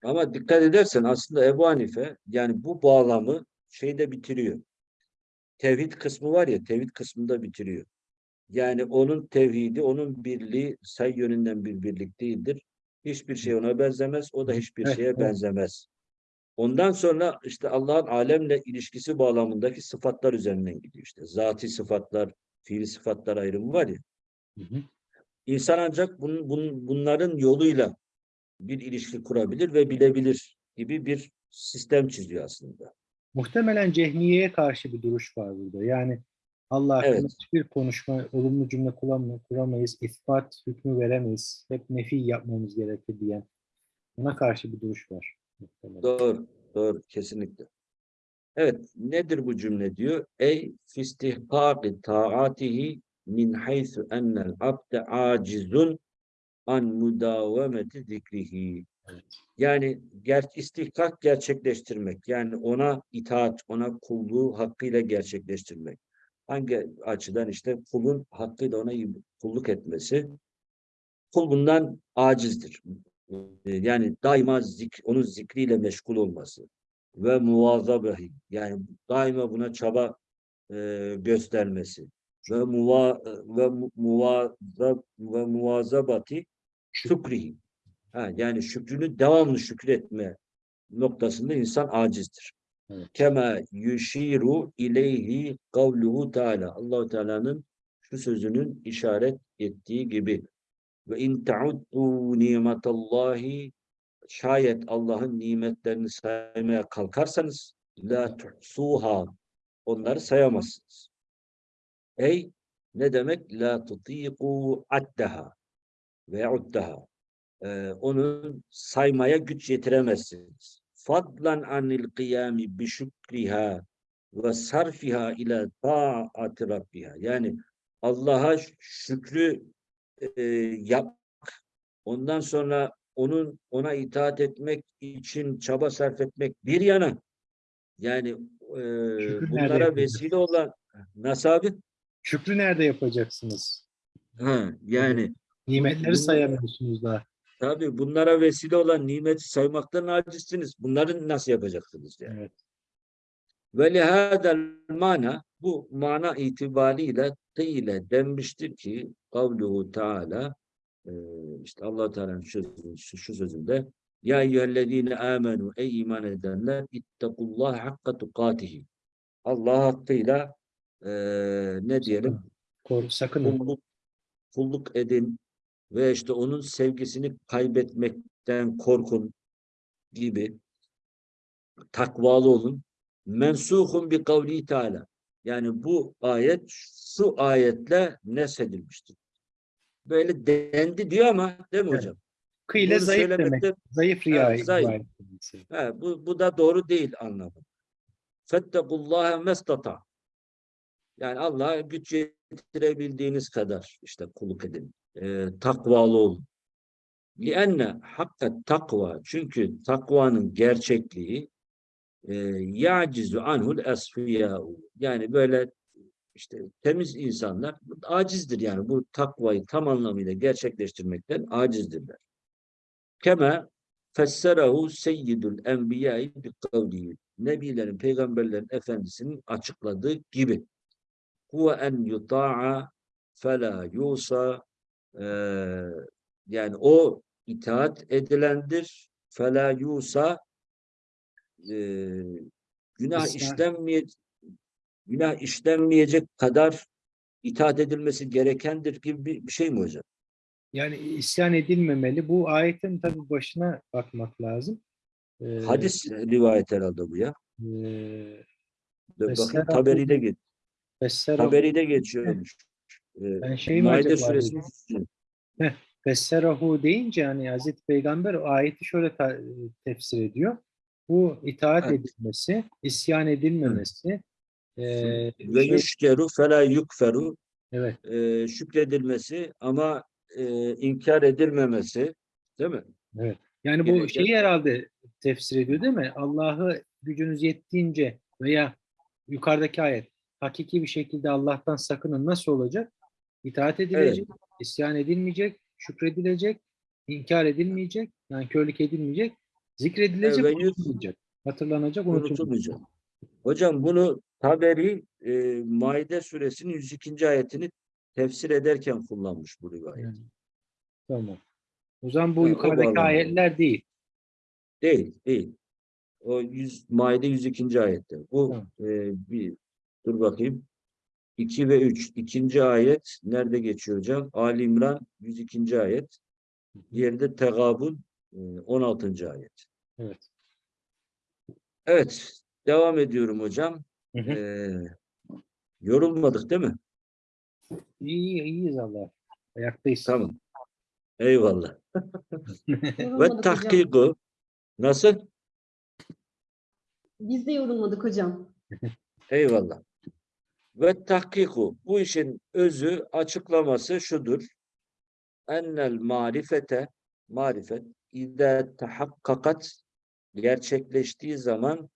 Speaker 1: Ama dikkat edersen aslında Ebu Hanife yani bu bağlamı şeyde bitiriyor. Tevhid kısmı var ya tevhid kısmında bitiriyor. Yani onun tevhidi, onun birliği say yönünden bir birlik değildir. Hiçbir şey ona benzemez, o da hiçbir şeye benzemez. Ondan sonra işte Allah'ın alemle ilişkisi bağlamındaki sıfatlar üzerinden gidiyor işte. Zati sıfatlar, fiili sıfatlar ayrımı var ya.
Speaker 2: Hı hı.
Speaker 1: İnsan ancak bunun, bunun, bunların yoluyla bir ilişki kurabilir ve bilebilir gibi bir sistem çiziyor aslında.
Speaker 2: Muhtemelen cehmiyeye karşı bir duruş var burada. Yani Allah hakkında
Speaker 1: Evet.
Speaker 2: hiçbir konuşma, olumlu cümle kuramayız, ispat hükmü veremeyiz, hep nefi yapmamız gerekir diyen buna karşı bir duruş var.
Speaker 1: Doğru, doğru, kesinlikle. Evet, nedir bu cümle diyor? Ey fistihkâki taatihi min haythu ennel abde acizun an mudavemeti zikrihi.
Speaker 2: Evet.
Speaker 1: Yani ger istihkak gerçekleştirmek, yani ona itaat, ona kulluğu hakkıyla gerçekleştirmek. Hangi açıdan işte kulun hakkıyla ona kulluk etmesi, kul bundan acizdir. Ee, Yani daima zik, onun zikriyle meşgul olması ve muvazabehi yani daima buna çaba e, göstermesi ve muva ve mu- muvazab ve muvazabati şükrihi. Ha, yani şükrünü devamlı şükretme noktasında insan acizdir. Kema yushiru ileyhi kavluhu Teala. Allahu Teala'nın şu sözünün işaret ettiği gibi ve in ta'uddu nimetallahi şayet Allah'ın nimetlerini saymaya kalkarsanız la tuhsuha onları sayamazsınız. Ey ne demek? La tutiku addaha ve uddaha. Ee, onun saymaya güç yetiremezsiniz. Fadlan anil kıyami bi şükriha ve sarfiha ila taati rabbiha. Yani Allah'a şükrü e, yap ondan sonra onun ona itaat etmek için çaba sarf etmek bir yana yani e,
Speaker 2: Şükrü
Speaker 1: bunlara vesile olan nasıl abi?
Speaker 2: Şükrü nerede yapacaksınız?
Speaker 1: Ha, yani
Speaker 2: Nimetleri sayamıyorsunuz daha.
Speaker 1: Tabii bunlara vesile olan nimeti saymaktan acizsiniz. Bunları nasıl yapacaksınız yani?
Speaker 2: Evet.
Speaker 1: Ve lihâdel mana bu mana itibariyle kıyle denmiştir ki kavluhu Teala işte allah Teala'nın şu, şu, sözünde Ya eyyühellezine amenu ey iman edenler ittakullah hakka tukatihi Allah hakkıyla e, ne diyelim
Speaker 2: Kor, sakının.
Speaker 1: kulluk, kulluk edin ve işte onun sevgisini kaybetmekten korkun gibi takvalı olun. Mensuhun bi kavli Teala. Yani bu ayet şu ayetle nesedilmiştir. Böyle dendi diyor ama değil mi
Speaker 2: Evet.
Speaker 1: hocam?
Speaker 2: Kıyle
Speaker 1: Bunu
Speaker 2: zayıf demek.
Speaker 1: söylemekte-
Speaker 2: Zayıf riya
Speaker 1: Evet, zayıf. He, bu, bu da doğru değil anlamı. Fettekullâhe mestata. Yani Allah'a güç yetirebildiğiniz kadar işte kulluk edin. Ee, takvalı olun. لِأَنَّ hakka takva çünkü takvanın gerçekliği e, yacizu anhul esfiyâ'u yani böyle işte temiz insanlar acizdir yani bu takvayı tam anlamıyla gerçekleştirmekten acizdirler. Kema fesserahu seyyidul enbiyâi bi kavlihi. Nebilerin, peygamberlerin efendisinin açıkladığı gibi. Huve en yuta'a fela yusa yani o itaat edilendir. Fela yusa eee, günah
Speaker 2: İsyan.
Speaker 1: işlenmeyecek günah işlenmeyecek kadar itaat edilmesi gerekendir gibi bir, bir şey mi hocam?
Speaker 2: Yani isyan edilmemeli. Bu ayetin tabii başına bakmak lazım. Ee,
Speaker 1: Hadis rivayet herhalde bu ya.
Speaker 2: e,
Speaker 1: Dur
Speaker 2: bu-
Speaker 1: Taberi'de, geç, Taberi'de geçiyormuş. Ee,
Speaker 2: Ben şey mi
Speaker 1: Maide
Speaker 2: acaba
Speaker 1: suresi
Speaker 2: dedim? Fesserahu deyince hani Hazreti Peygamber ayeti şöyle ta- tefsir ediyor. Bu itaat
Speaker 1: Evet.
Speaker 2: edilmesi, isyan edilmemesi, e,
Speaker 1: ve
Speaker 2: şey-
Speaker 1: yüşkeru fela yukferu
Speaker 2: evet,
Speaker 1: e, şükredilmesi ama e, inkar edilmemesi değil mi?
Speaker 2: evet. Yani bu şeyi herhalde tefsir ediyor değil mi? Allah'ı gücünüz yettiğince veya yukarıdaki ayet hakiki bir şekilde Allah'tan sakının nasıl olacak? İtaat edilecek, isyan edilmeyecek, şükredilecek, inkar edilmeyecek, yani körlük edilmeyecek, zikredilecek,
Speaker 1: Evet,
Speaker 2: unutulmayacak, hatırlanacak, unutulmayacak.
Speaker 1: Unutulmayacak. Hocam bunu Taberi e, Maide suresinin 102. ayetini tefsir ederken kullanmış bu rivayet.
Speaker 2: Yani, Tamam. O zaman bu
Speaker 1: o
Speaker 2: yukarıdaki ayetler değil.
Speaker 1: Değil, değil. O 100, Maide 102. ayette. Bu
Speaker 2: Tamam.
Speaker 1: e, bir dur bakayım. 2 ve 3. İkinci ayet nerede geçiyor hocam? Ali İmran 102. ayet. Diğeri de Tegabun e, 16. ayet.
Speaker 2: Evet.
Speaker 1: Evet, devam ediyorum hocam.
Speaker 2: Hı hı.
Speaker 1: Ee, yorulmadık değil mi?
Speaker 2: İyi, iyiyiz Allah. Ayaktayız.
Speaker 1: Tamam. Eyvallah. [LAUGHS] Ve tahkiku nasıl?
Speaker 3: Biz de yorulmadık hocam.
Speaker 1: Eyvallah. Ve tahkiku bu işin özü açıklaması şudur. Ennel marifete marifet ide tahakkakat gerçekleştiği zaman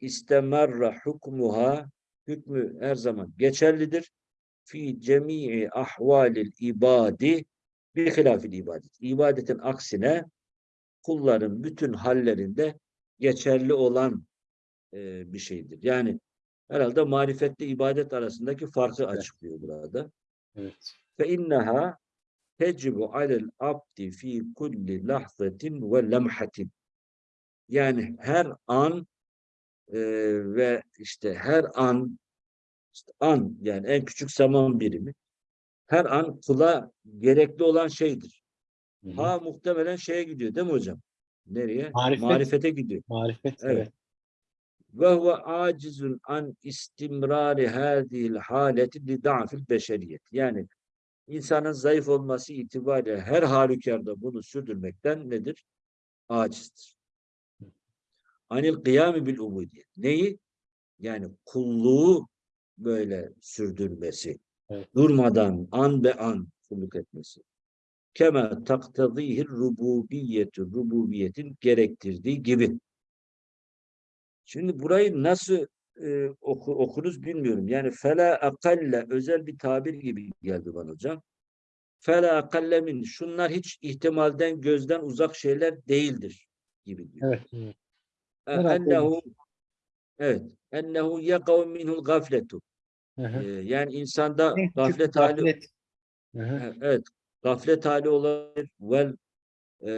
Speaker 1: istemerra hukmuha hükmü her zaman geçerlidir. Fi cemii ahvalil ibadi bir hilafil ibadet. İbadetin aksine kulların bütün hallerinde geçerli olan e, bir şeydir. Yani herhalde marifetle ibadet arasındaki farkı açıklıyor burada.
Speaker 2: Evet.
Speaker 1: Fe inneha tecibu alel abdi fi kulli lahzatin ve lemhatin. Yani her an e, ve işte her an işte an yani en küçük zaman birimi her an kula gerekli olan şeydir.
Speaker 2: Hı hı.
Speaker 1: Ha muhtemelen şeye gidiyor değil mi hocam? Nereye?
Speaker 2: Marifet.
Speaker 1: Marifete gidiyor.
Speaker 2: Marifet.
Speaker 1: Evet.
Speaker 2: Evet.
Speaker 1: Ve huve acizun an istimrari hadihil haleti li da'fil beşeriyet. Yani insanın zayıf olması itibariyle her halükarda bunu sürdürmekten nedir? Acizdir. Anil kıyami bil ubudiyet. Neyi? Yani kulluğu böyle sürdürmesi.
Speaker 2: Evet.
Speaker 1: Durmadan an be an kulluk etmesi. Kema taktadihir rububiyetu rububiyetin gerektirdiği gibi. Şimdi burayı nasıl e, oku, okunuz bilmiyorum. Yani fela akalle özel bir tabir gibi geldi bana hocam. Fela akalle min şunlar hiç ihtimalden gözden uzak şeyler değildir gibi diyor.
Speaker 2: Evet. evet.
Speaker 1: E, Ennehu evet. Ennehu yekav minhul gafletu. E, yani insanda gaflet hali
Speaker 2: gaflet.
Speaker 1: E, evet gaflet hali olabilir. Vel e,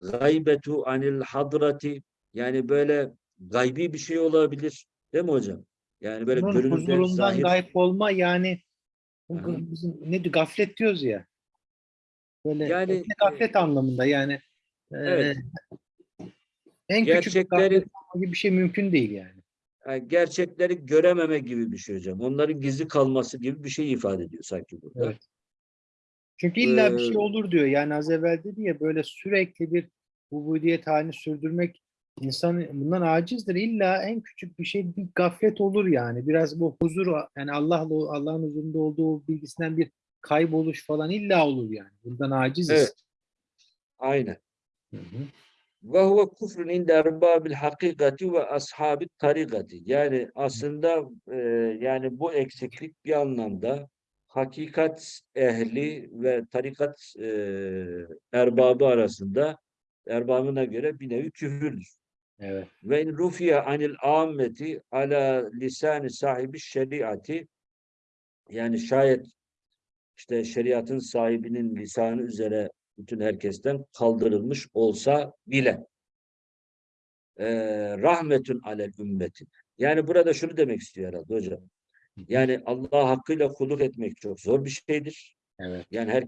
Speaker 1: gaybetu anil hadrati yani böyle gaybi bir şey olabilir. Değil mi hocam? Yani böyle
Speaker 2: Bunun huzurundan gayb olma yani
Speaker 1: Aha.
Speaker 2: bizim ne diyor, gaflet diyoruz ya. Böyle
Speaker 1: Yani,
Speaker 2: yani, gaflet anlamında yani. e,
Speaker 1: Evet.
Speaker 2: en küçük
Speaker 1: Gerçekleri
Speaker 2: gaflet gibi bir şey mümkün değil yani.
Speaker 1: yani gerçekleri görememe gibi bir şey hocam. Onların gizli kalması gibi bir şey ifade ediyor sanki burada.
Speaker 2: Evet. Çünkü illa bir
Speaker 1: Ee,
Speaker 2: şey olur diyor. Yani az evvel dedi ya böyle sürekli bir ubudiyet halini sürdürmek insan bundan acizdir. İlla en küçük bir şey bir gaflet olur yani. Biraz bu huzur yani Allah'la Allah'ın huzurunda olduğu bilgisinden bir kayboluş falan illa olur yani. Bundan aciziz.
Speaker 1: Evet. Aynen. Ve huve kufrun inde erbabil hakikati ve ashabi tarikati. Yani aslında e, yani bu eksiklik bir anlamda hakikat ehli ve tarikat e, erbabı arasında erbabına göre bir nevi küfürdür.
Speaker 2: Evet.
Speaker 1: Ve in rufiye anil ammeti ala lisani sahibi şeriati yani şayet işte şeriatın sahibinin lisanı üzere bütün herkesten kaldırılmış olsa bile eee rahmetün alel ümmetin. Yani burada şunu demek istiyor herhalde hocam. Yani Allah'a hakkıyla kulluk etmek çok zor bir şeydir.
Speaker 2: Evet.
Speaker 1: Yani her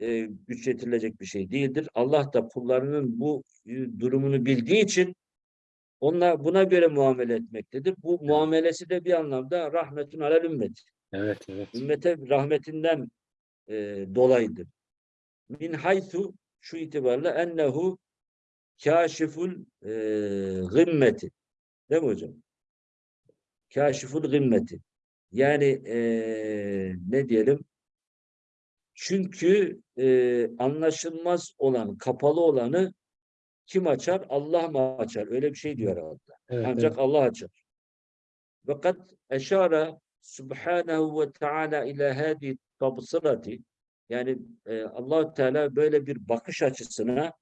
Speaker 1: e, güç yetirilecek bir şey değildir. Allah da kullarının bu e, durumunu bildiği için onlar buna göre muamele etmektedir. Bu muamelesi de bir anlamda rahmetun alel ümmet.
Speaker 2: Evet, evet.
Speaker 1: Ümmete rahmetinden e, dolayıdır. Min haythu şu itibarla ennehu kâşiful e, gımmeti. Değil mi hocam? Kâşiful gımmeti. Yani e, ne diyelim? Çünkü e, anlaşılmaz olan, kapalı olanı kim açar? Allah mı açar? Öyle bir şey diyor herhalde.
Speaker 2: Evet,
Speaker 1: Ancak
Speaker 2: evet.
Speaker 1: Allah açar. Fakat eşara subhanahu ve teala ila hadi tabsırati yani e, allah Teala böyle bir bakış açısına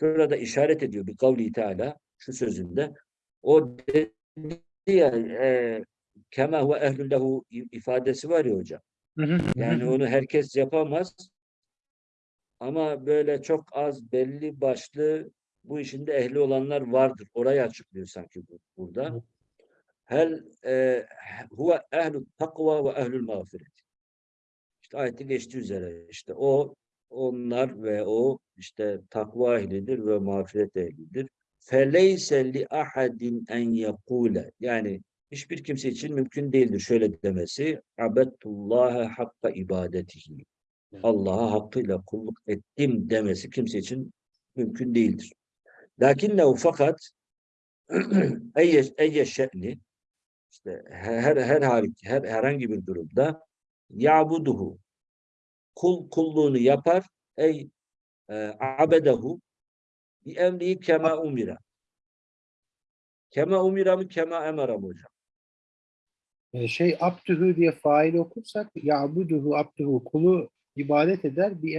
Speaker 1: şurada işaret ediyor bir kavli Teala şu sözünde o dedi ya e, kema huve ehlün lehu ifadesi var ya hocam. Yani onu herkes yapamaz. Ama böyle çok az belli başlı bu işinde ehli olanlar vardır. Orayı açıklıyor sanki bu, burada. Hel e, huve ehlü takva ve ehlül mağfiret. İşte ayette geçtiği üzere işte o onlar ve o işte takva ehlidir ve mağfiret ehlidir. Feleyse li ahadin en yekule yani hiçbir kimse için mümkün değildir şöyle demesi abettullaha hakka ibadetihi. Allah'a hakkıyla kulluk ettim demesi kimse için mümkün değildir. Lakinnehu fakat [CLEARS THROAT] eyye, şe'ni işte her her hal her herhangi bir durumda ya'buduhu kul kulluğunu yapar ey e, abedehu bi emrihi kema umira. Kema umira mı kema emara mı hocam?
Speaker 2: Ee, şey abdühü diye fail okursak ya'buduhu abdühü kulu ibadet eder bir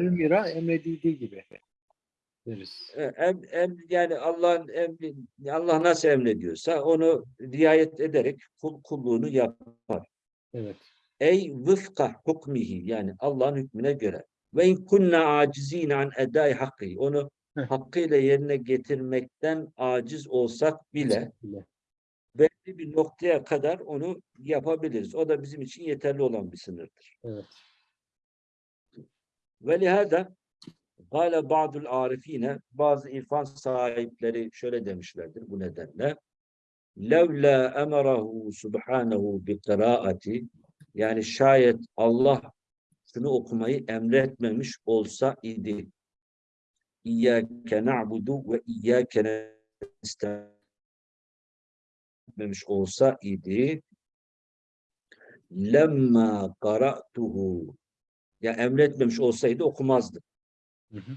Speaker 1: doğru.
Speaker 2: ümira emredildiği gibi deriz.
Speaker 1: E, Em, em, yani Allah'ın emri Allah nasıl emrediyorsa onu riayet ederek kul, kulluğunu yapar.
Speaker 2: Evet.
Speaker 1: Ey vıfka hukmihi yani Allah'ın hükmüne göre. Ve in kunna acizine an edai hakkı. Onu hakkıyla yerine getirmekten aciz olsak bile
Speaker 2: Bile.
Speaker 1: Belli bir noktaya kadar onu yapabiliriz. O da bizim için yeterli olan bir sınırdır.
Speaker 2: Evet.
Speaker 1: Ve lihada Gale ba'dul arifine bazı irfan sahipleri şöyle demişlerdir bu nedenle. Levla emerahu subhanahu bi kıraati yani şayet Allah şunu okumayı emretmemiş olsa idi. İyyâke na'budu ve iyyâke etmemiş olsa idi lemma qara'tuhu ya emretmemiş olsaydı okumazdı.
Speaker 2: Hı hı.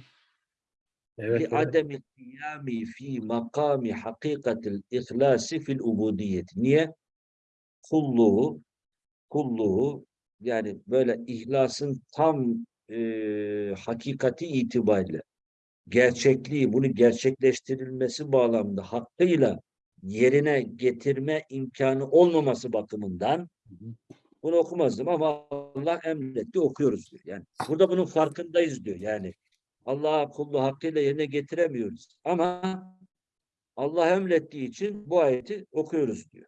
Speaker 2: Evet. Li
Speaker 1: evet. kıyami fi makami hakikatil ihlasi fil ubudiyet. Niye? Kulluğu kulluğu yani böyle ihlasın tam e, hakikati itibariyle gerçekliği, bunu gerçekleştirilmesi bağlamında hakkıyla yerine getirme imkanı olmaması bakımından bunu okumazdım ama Allah emretti okuyoruz diyor. Yani burada bunun farkındayız diyor. Yani Allah'a kulluğu hakkıyla yerine getiremiyoruz. Ama Allah emrettiği için bu ayeti okuyoruz diyor.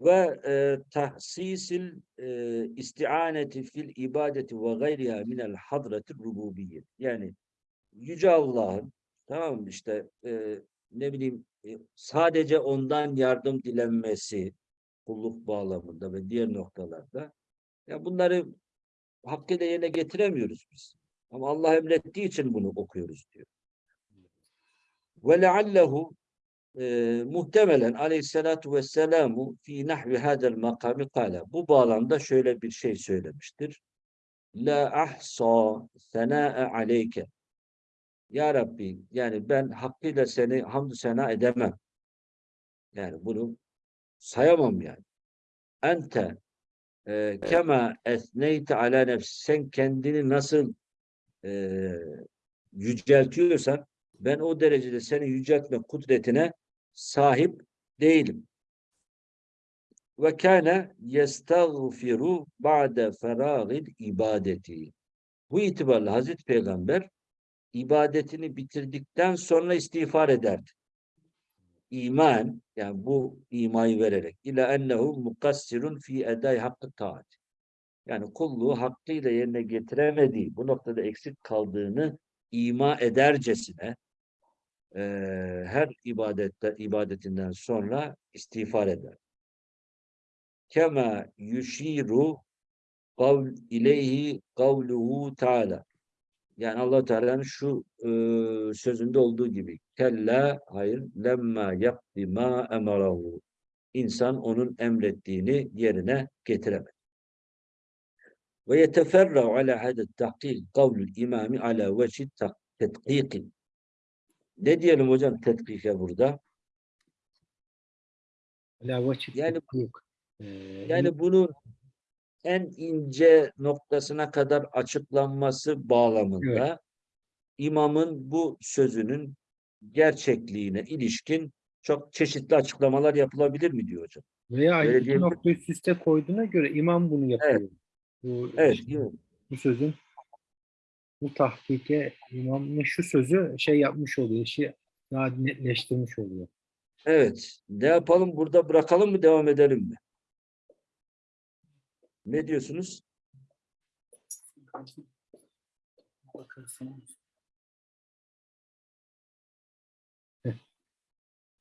Speaker 1: Ve e, tahsisil e, isti'aneti fil ibadeti ve gayriha minel hadratir rububiyyet. Yani Yüce Allah'ın tamam işte e, ne bileyim sadece ondan yardım dilenmesi kulluk bağlamında ve diğer noktalarda ya bunları hakkıyla yerine getiremiyoruz biz. Ama Allah emrettiği için bunu okuyoruz diyor. Ve leallehu e, muhtemelen aleyhissalatu vesselamu fi nahvi hadel makami kala. Bu bağlamda şöyle bir şey söylemiştir. La ahsa sena'e aleyke. Ya Rabbi yani ben hakkıyla seni hamdü sena edemem. Yani bunu sayamam yani. Ente e, kema esneyte ala nefsi. Sen kendini nasıl e, yüceltiyorsan ben o derecede seni yüceltme kudretine sahip değilim. Ve kâne yestağfiru ba'de ferâgil ibadeti. Bu itibarla Hazreti Peygamber ibadetini bitirdikten sonra istiğfar ederdi. iman yani bu imayı vererek ila ennehu mukassirun fi eday hakkı taat. Yani kulluğu hakkıyla yerine getiremediği, bu noktada eksik kaldığını ima edercesine eee, her ibadette ibadetinden sonra istiğfar eder. Kema yushiru kavl ileyhi kavluhu taala. Yani Allah Teala'nın şu e, sözünde olduğu gibi kella hayır lemma yapti ma emarahu. İnsan onun emrettiğini yerine getiremez. Ve yeteferra'u ala hadet tahkik kavlül imami ala vecih tetkiki. Ne diyelim hocam tetkike burada? Yani- Yani bunun en ince noktasına kadar açıklanması bağlamında imamın bu sözünün gerçekliğine ilişkin çok çeşitli açıklamalar yapılabilir mi diyor hocam?
Speaker 2: veya
Speaker 1: öyle
Speaker 2: iki nokta üst üste koyduğuna göre imam bunu yapıyor. Bu,
Speaker 1: Evet,
Speaker 2: işte bu sözün bu tahkike imamın şu sözü şey yapmış oluyor, işi daha netleştirmiş oluyor.
Speaker 1: Evet. Ne yapalım? Burada bırakalım mı? Devam edelim mi? Ne diyorsunuz?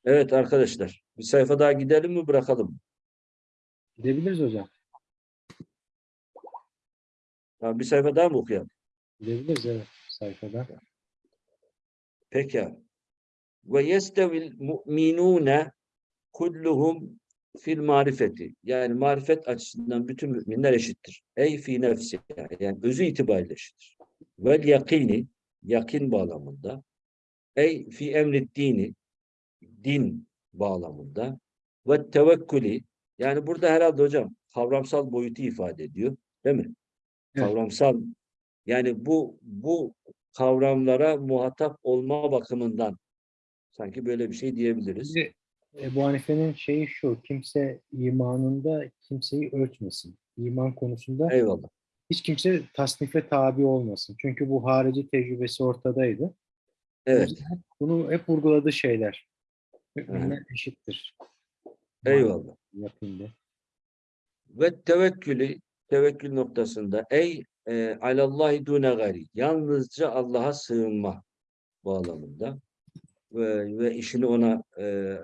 Speaker 1: Evet arkadaşlar. Bir sayfa daha gidelim mi? Bırakalım?
Speaker 2: Gidebiliriz hocam.
Speaker 1: Tamam, bir sayfa daha mı okuyalım?
Speaker 2: Gidebiliriz evet sayfada.
Speaker 1: Peki. Ve yestevil mu'minune kulluhum fil marifeti. Yani marifet açısından bütün müminler eşittir. Ey fi nefsi. Yani özü itibariyle eşittir. Vel yakini. Yakin bağlamında. Ey fi emri dini. Din bağlamında. Ve tevekkülü. Yani burada herhalde hocam kavramsal boyutu ifade ediyor. Değil mi?
Speaker 2: Evet.
Speaker 1: Kavramsal. Yani bu bu kavramlara muhatap olma bakımından sanki böyle bir şey diyebiliriz.
Speaker 2: Ebu Hanife'nin şeyi şu, kimse imanında kimseyi ölçmesin. İman konusunda
Speaker 1: Eyvallah.
Speaker 2: hiç kimse tasnife tabi olmasın. Çünkü bu harici tecrübesi ortadaydı.
Speaker 1: Evet.
Speaker 2: Bunu hep vurguladığı şeyler. Müminler eşittir.
Speaker 1: Eyvallah.
Speaker 2: Yakında.
Speaker 1: Ve tevekkülü tevekkül noktasında ey e, alallahi dune gari yalnızca Allah'a sığınma bağlamında ve, işini ona e,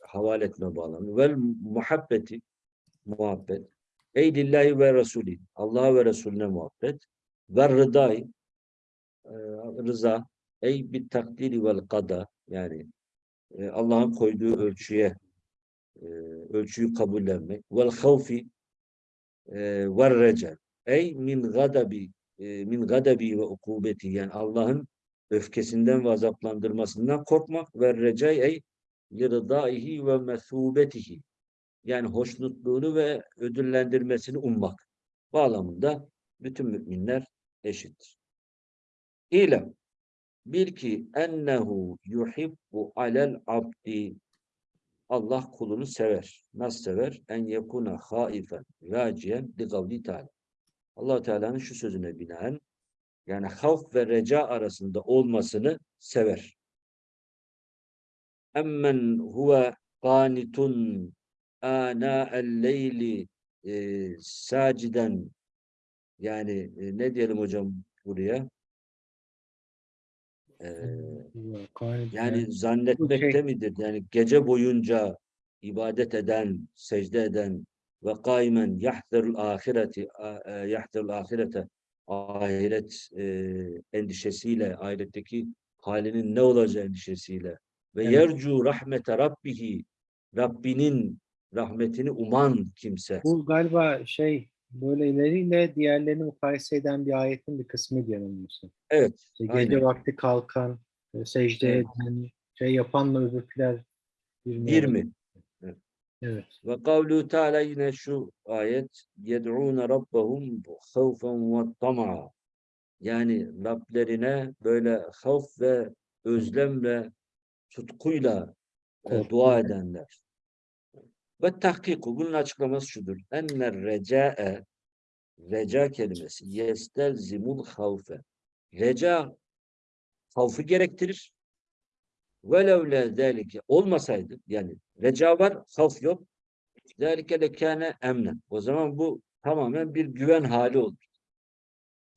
Speaker 1: havale etme bağlamında. Ve muhabbeti muhabbet. Ey lillahi ve resulü Allah'a ve Resulüne muhabbet. Ve rıdayı e, rıza. Ey bir takdiri vel kada yani e, Allah'ın koyduğu ölçüye e, ölçüyü kabullenmek. Vel havfi e, ve recel ey min gadabi e, min gadabi ve ukubeti yani Allah'ın öfkesinden ve azaplandırmasından korkmak ve recai lirdaihi ve mesubetihi yani hoşnutluğunu ve ödüllendirmesini ummak bağlamında bütün müminler eşittir. İlem bil ki ennehu yuhibbu alel abdi Allah kulunu sever. Nasıl sever? En yekuna haifen raciyen li teala. allah Teala'nın şu sözüne binaen yani havf ve reca arasında olmasını sever. Emmen huve qanitun ana el-leyli e, saciden yani e, ne diyelim hocam buraya? E,
Speaker 2: Yani,
Speaker 1: zannetmekte
Speaker 2: şey-
Speaker 1: midir? Yani gece boyunca ibadet eden, secde eden ve kaimen yahzerul ahireti e, yahzerul ahirete ahiret e, endişesiyle, ahiretteki halinin ne olacağı endişesiyle ve
Speaker 2: evet.
Speaker 1: yercu rahmete rabbihi Rabbinin rahmetini uman kimse.
Speaker 2: Bu galiba şey böyleleriyle diğerlerini mukayese eden bir ayetin bir kısmı diyelim.
Speaker 1: Evet.
Speaker 2: İşte gece
Speaker 1: aynen.
Speaker 2: vakti kalkan, e, secde eden, şey yapanla öbürküler
Speaker 1: 20. 20.
Speaker 2: Evet.
Speaker 1: Ve kavlu Teala yine şu ayet yed'ûne rabbahum havfen ve tama'a yani Rablerine böyle havf ve özlemle tutkuyla e, dua edenler. Ve tahkiku bunun açıklaması şudur. Enner reca'e reca kelimesi yestelzimul havfe. Reca havfı gerektirir. Velev le zâlike olmasaydı yani reca var, havf yok. Zâlike lekâne emnen. O zaman bu tamamen bir güven hali olur.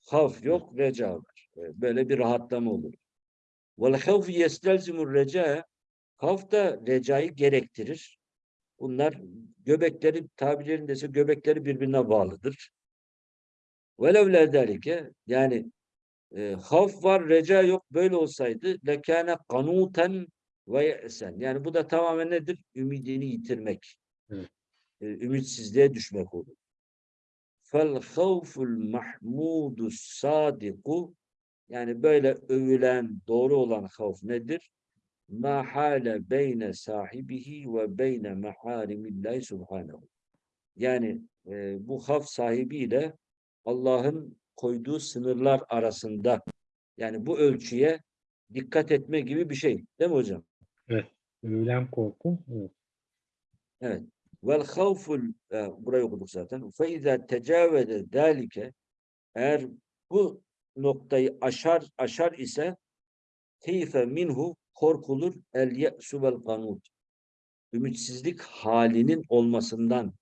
Speaker 1: Havf yok, reca var. E, Böyle bir rahatlama olur. Vel havf yestelzimur reca havf da recayı gerektirir. Bunlar göbekleri tabirlerindeyse göbekleri birbirine bağlıdır. Velev le zâlike yani e, havf var, reca yok. Böyle olsaydı lekâne kanûten ve ye'sen. Yani bu da tamamen nedir? Ümidini yitirmek.
Speaker 2: Evet.
Speaker 1: E, ümitsizliğe düşmek olur. Fel havful mahmudu sadiku yani böyle övülen, doğru olan havf nedir? Ma hale beyne sahibihi ve beyne meharimillahi subhanehu. Yani e, bu havf sahibiyle Allah'ın koyduğu sınırlar arasında yani bu ölçüye dikkat etme gibi bir şey. Değil mi hocam?
Speaker 2: Övülen korku. Evet.
Speaker 1: Evet. Vel havful e, burayı okuduk zaten. Fe izâ tecavvede zâlike eğer bu noktayı aşar aşar ise keyfe minhu korkulur el ye'su vel kanut. Ümitsizlik halinin olmasından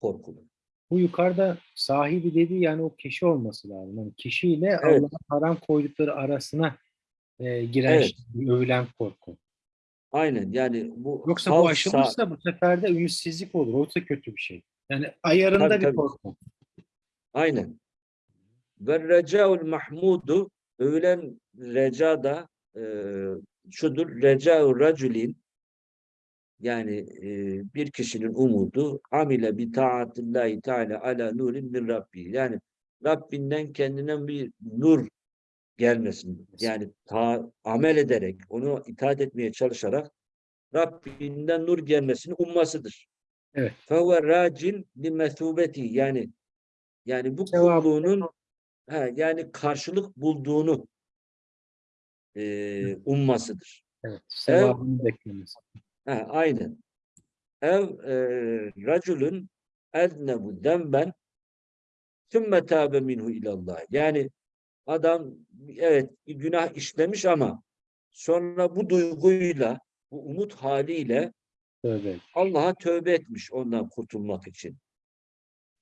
Speaker 1: korkulur.
Speaker 2: Bu yukarıda sahibi dediği yani o kişi olması lazım. Yani kişiyle
Speaker 1: Evet.
Speaker 2: Allah'ın haram koydukları arasına e, giren
Speaker 1: Evet.
Speaker 2: şey, övülen korku.
Speaker 1: Aynen yani bu
Speaker 2: Yoksa bu aşılırsa bu sefer de ümitsizlik olur. Oysa kötü bir şey. Yani ayarında
Speaker 1: Tabii,
Speaker 2: bir
Speaker 1: tabii.
Speaker 2: korku.
Speaker 1: Aynen. Ve recaul mahmudu övülen reca da e, şudur. Recaul raculin yani e, bir kişinin umudu amile bi taatillahi teala ala nurin min rabbi. Yani Rabbinden kendine bir nur gelmesin. Yani ta, amel ederek, onu itaat etmeye çalışarak Rabbinden nur gelmesini ummasıdır.
Speaker 2: Evet.
Speaker 1: Fehuve racin li mesubeti yani yani bu kulluğunun ha, yani karşılık bulduğunu e, ummasıdır.
Speaker 2: Evet. Sevabını beklemesi.
Speaker 1: Ha, aynen. Ev e, raculun eznebu zemben sümme tâbe minhu ilallah. Yani adam evet günah işlemiş ama sonra bu duyguyla, bu umut haliyle
Speaker 2: Tövbe.
Speaker 1: Allah'a tövbe etmiş ondan kurtulmak için.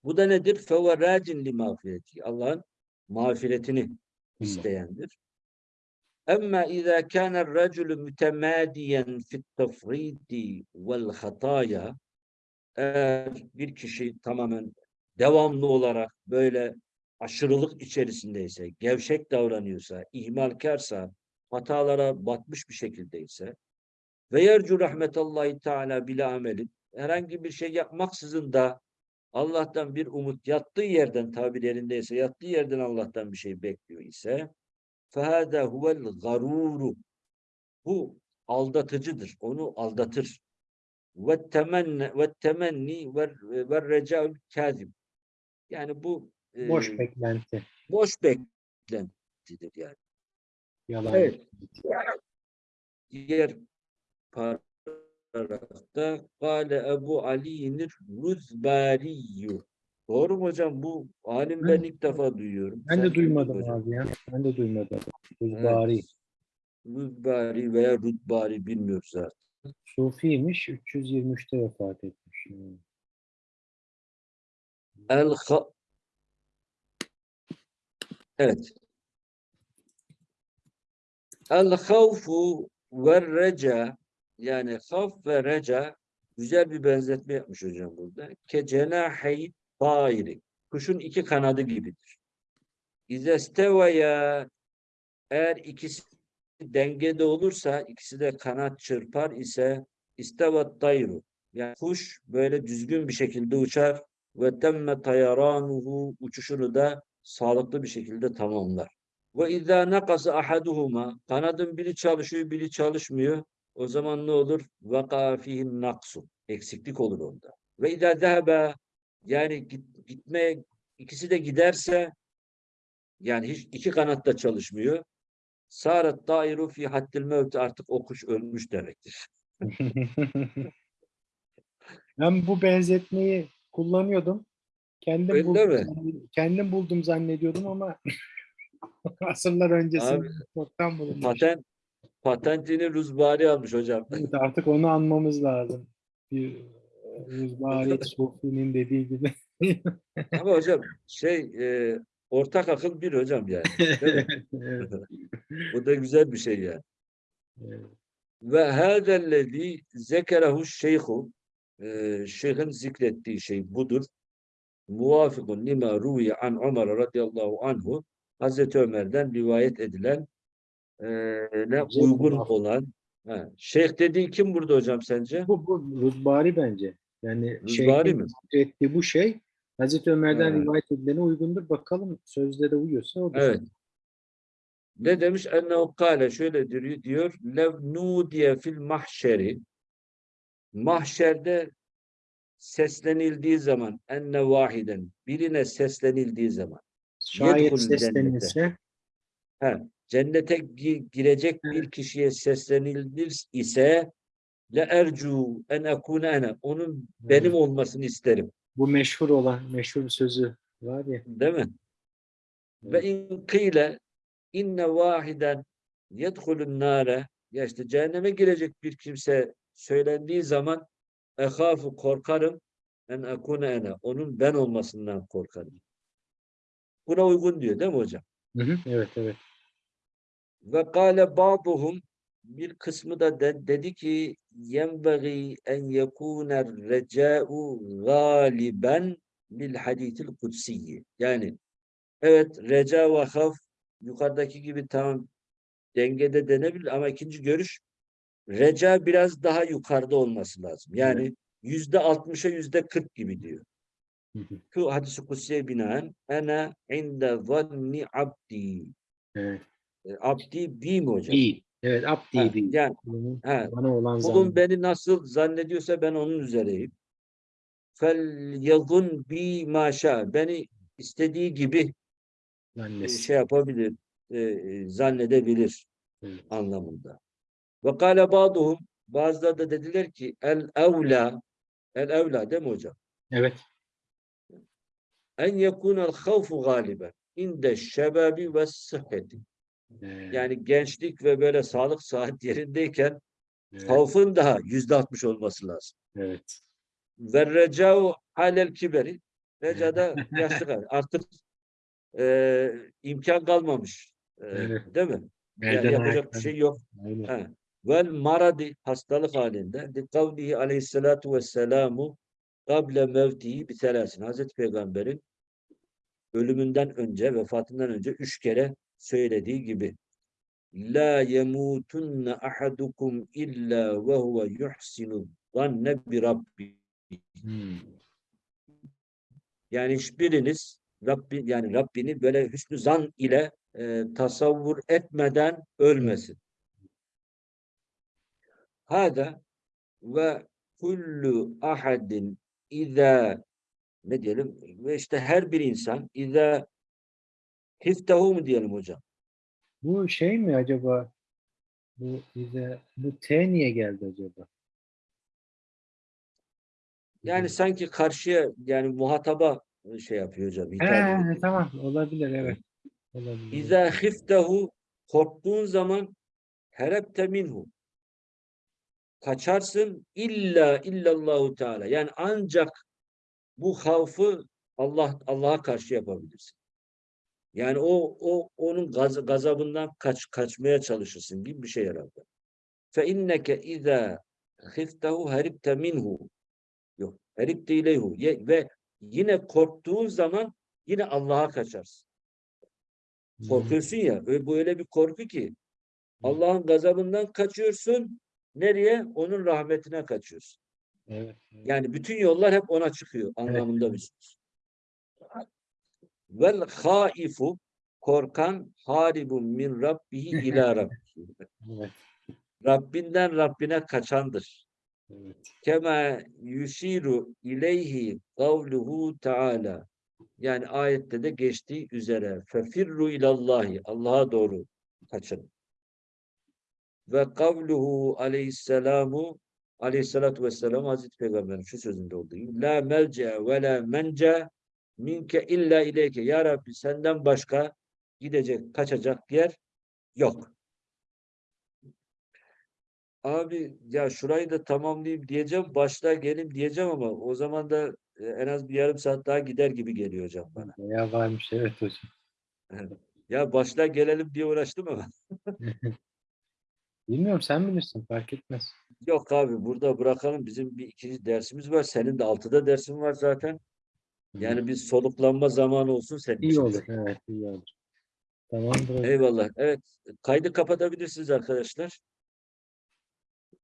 Speaker 1: Bu da nedir? Feve racin li mağfireti. Allah'ın mağfiretini isteyendir. Ama izâ kâne raculu mütemâdiyen fit tefrîdi vel hatâya eğer bir kişi tamamen devamlı olarak böyle aşırılık içerisindeyse, gevşek davranıyorsa, ihmalkarsa, hatalara batmış bir şekildeyse ve yercu rahmetallahi teala bila amelin herhangi bir şey yapmaksızın da Allah'tan bir umut yattığı yerden tabir yerindeyse yattığı yerden Allah'tan bir şey bekliyor ise فَهَذَا هُوَ الْغَرُورُ Bu aldatıcıdır. Onu aldatır. وَالتَّمَنِّ وَالتَّمَنِّي وَالرَّجَاءُ الْكَاذِبِ Yani bu e,
Speaker 2: Boş beklenti.
Speaker 1: boş beklentidir yani.
Speaker 2: Yalan.
Speaker 1: Evet. Diğer paragrafta Kale Ebu Ali'nir Rüzbariyyü. Doğru mu hocam? Bu alim ben ilk defa duyuyorum.
Speaker 2: Ben
Speaker 1: Sen
Speaker 2: de duymadım
Speaker 1: hocam?
Speaker 2: abi ya. Ben de duymadım.
Speaker 1: Evet.
Speaker 2: Rüzbari.
Speaker 1: Rüzbari veya Rüzbari bilmiyoruz artık.
Speaker 2: Sufiymiş. 323'te vefat etmiş. Hmm.
Speaker 1: El ha- Evet. El havfu ve reca yani havf ve reca güzel bir benzetme yapmış hocam burada. Ke cenahi tairi. Kuşun iki kanadı gibidir. İzestevaya eğer ikisi dengede olursa ikisi de kanat çırpar ise istevat tayru. Yani kuş böyle düzgün bir şekilde uçar ve temme tayaranuhu uçuşunu da sağlıklı bir şekilde tamamlar. Ve izâ nakasa ahaduhuma kanadın biri çalışıyor, biri çalışmıyor. O zaman ne olur? Vaka fihin naksu. Eksiklik olur onda. Ve izâ zehebe yani git, gitmeye ikisi de giderse yani hiç iki kanat da çalışmıyor. Sâret dairu fi haddil mevti artık o kuş ölmüş demektir. [LAUGHS]
Speaker 2: ben bu benzetmeyi kullanıyordum. Kendim
Speaker 1: Öyle
Speaker 2: buldum,
Speaker 1: mi?
Speaker 2: kendim buldum zannediyordum ama [LAUGHS] asırlar öncesinde çoktan bulunmuş.
Speaker 1: Patent Patentini Ruzbari almış hocam.
Speaker 2: Evet, artık onu anmamız lazım. Bir Rüzbari Sofi'nin dediği gibi. [LAUGHS]
Speaker 1: Ama hocam şey e, ortak akıl bir hocam yani. [LAUGHS]
Speaker 2: Evet,
Speaker 1: Bu da güzel bir şey yani.
Speaker 2: evet.
Speaker 1: Ve hâzellezî zekerehu şeyhu e, şeyhin zikrettiği şey budur. Muvafikun lima ruviye an Ömer radıyallahu anhu Hazreti Ömer'den rivayet edilen e, ne uygun olan ha, şeyh dediği kim burada hocam sence?
Speaker 2: Bu, bu Rüzbari bence. Yani
Speaker 1: mi?
Speaker 2: zikrettiği bu şey Hazreti Ömer'den
Speaker 1: Ha.
Speaker 2: rivayet edilene uygundur. Bakalım sözde de uyuyorsa o da.
Speaker 1: Evet. Ne demiş? Ennehu kâle şöyle diyor, diyor lev nudiye fil mahşeri mahşerde seslenildiği zaman enne vahiden birine seslenildiği zaman
Speaker 2: Şayet
Speaker 1: Yedhul
Speaker 2: seslenirse
Speaker 1: he, cennete gi- girecek bir kişiye seslenilir ise le ercu en ekune ene onun benim olmasını isterim.
Speaker 2: bu meşhur olan meşhur sözü var ya.
Speaker 1: Değil mi? Ve in kıyle inne vahiden yedhulun nare ya işte cehenneme girecek bir kimse söylendiği zaman ehafu korkarım en ekune ene onun ben olmasından korkarım. Buna uygun diyor değil mi hocam?
Speaker 2: Hı hı, Evet evet.
Speaker 1: Ve kâle ba'duhum bir kısmı da de- dedi ki yenbagî en yekûner recâ'u gâliben bil hadîtil kutsiyyi. Yani evet reca ve haf yukarıdaki gibi tamam dengede denebilir ama ikinci görüş reca biraz daha yukarıda olması lazım. Yani yüzde altmışa yüzde kırk gibi diyor. Şu hadis-i kutsiye binaen ene inde zanni abdi.
Speaker 2: evet.
Speaker 1: E, Abdi bi mi hocam?
Speaker 2: İyi. Evet abdi değil.
Speaker 1: yani ha,
Speaker 2: Bana olan
Speaker 1: kulum beni nasıl zannediyorsa ben onun üzereyim. Fel yazun bi maşa. Beni istediği gibi e,
Speaker 2: zannesi.
Speaker 1: şey yapabilir, e, e, zannedebilir
Speaker 2: Evet.
Speaker 1: anlamında. Ve kâle bazıları da dediler ki el evla el evla değil mi hocam?
Speaker 2: Evet.
Speaker 1: En yekunel havfu galiben inde şebabi ve sıhheti. Yani gençlik ve böyle sağlık [LAUGHS] saat yerindeyken
Speaker 2: evet,
Speaker 1: havfın daha yüzde altmış olması lazım.
Speaker 2: evet.
Speaker 1: Ve recau halel kiberi. Recada [LAUGHS] yaşlı kal- artık e, imkan kalmamış. E,
Speaker 2: Evet.
Speaker 1: Değil mi? Yani
Speaker 2: Elden
Speaker 1: yapacak bir şey yok. Vel maradi hastalık halinde li kavlihi aleyhissalatu vesselamu kable mevtihi bi selasin. Hazreti Peygamber'in ölümünden önce, vefatından önce üç kere söylediği gibi La yemutunne ahadukum illa ve huve yuhsinu zanne bi rabbi.
Speaker 2: Hmm.
Speaker 1: Yani hiçbiriniz Rabbi yani Rabbini böyle hüsnü zan ile e, tasavvur etmeden ölmesin. Hada ve kullu ahadin iza ne diyelim ve işte her bir insan iza hiftehu mu diyelim hocam?
Speaker 2: Bu şey mi acaba? Bu bize bu T niye geldi acaba?
Speaker 1: Yani sanki karşıya yani muhataba e, şey yapıyor hocam. hitap
Speaker 2: He,
Speaker 1: ediyor.
Speaker 2: tamam olabilir evet. Olabilir.
Speaker 1: İza hiftehu korktuğun zaman herepte minhu. Kaçarsın illa illallahu teala. Yani ancak bu havfı Allah Allah'a karşı yapabilirsin. Yani o o onun gaz, gazabından kaç kaçmaya çalışırsın gibi bir şey herhalde. Fe inneke iza hiftehu heripte minhu. Yok. İleyhu. Ye- Ve yine korktuğun zaman yine Allah'a kaçarsın. Korkuyorsun ya. Bu öyle bir korku ki Allah'ın gazabından kaçıyorsun. Nereye? Onun rahmetine kaçıyorsun.
Speaker 2: Evet. evet.
Speaker 1: Yani bütün yollar hep ona çıkıyor anlamında bir söz. Vel haifu korkan haribun min rabbihi ila [LAUGHS] rabbihi.
Speaker 2: Evet.
Speaker 1: Rabbinden Rabbine kaçandır.
Speaker 2: evet.
Speaker 1: Kema yushiru ileyhi kavluhu taala. Yani ayette de geçtiği üzere fefirru ilallahi Allah'a doğru kaçın. Ve kavluhu aleyhisselamu aleyhissalatu vesselam Hazreti Peygamber'in şu sözünde olduğu gibi la melce ve la mence minke illa ileyke. Ya Rabbi senden başka gidecek, kaçacak yer yok. Abi ya şurayı da tamamlayayım diyeceğim. Başta gelin diyeceğim ama o zaman da e, en az bir yarım saat daha gider gibi geliyor hocam bana. [LAUGHS]
Speaker 2: Bayağı varmış evet hocam. [LAUGHS]
Speaker 1: Ya başta gelelim diye uğraştım ama. [LAUGHS]
Speaker 2: Bilmiyorum sen bilirsin fark etmez.
Speaker 1: Yok abi burada bırakalım. Bizim bir ikinci dersimiz var. Senin de altıda dersin var zaten. Yani bir soluklanma zamanı olsun senin
Speaker 2: İyi
Speaker 1: için.
Speaker 2: olur evet iyi olur. Tamamdır hocam.
Speaker 1: Eyvallah. Evet. Kaydı kapatabilirsiniz arkadaşlar.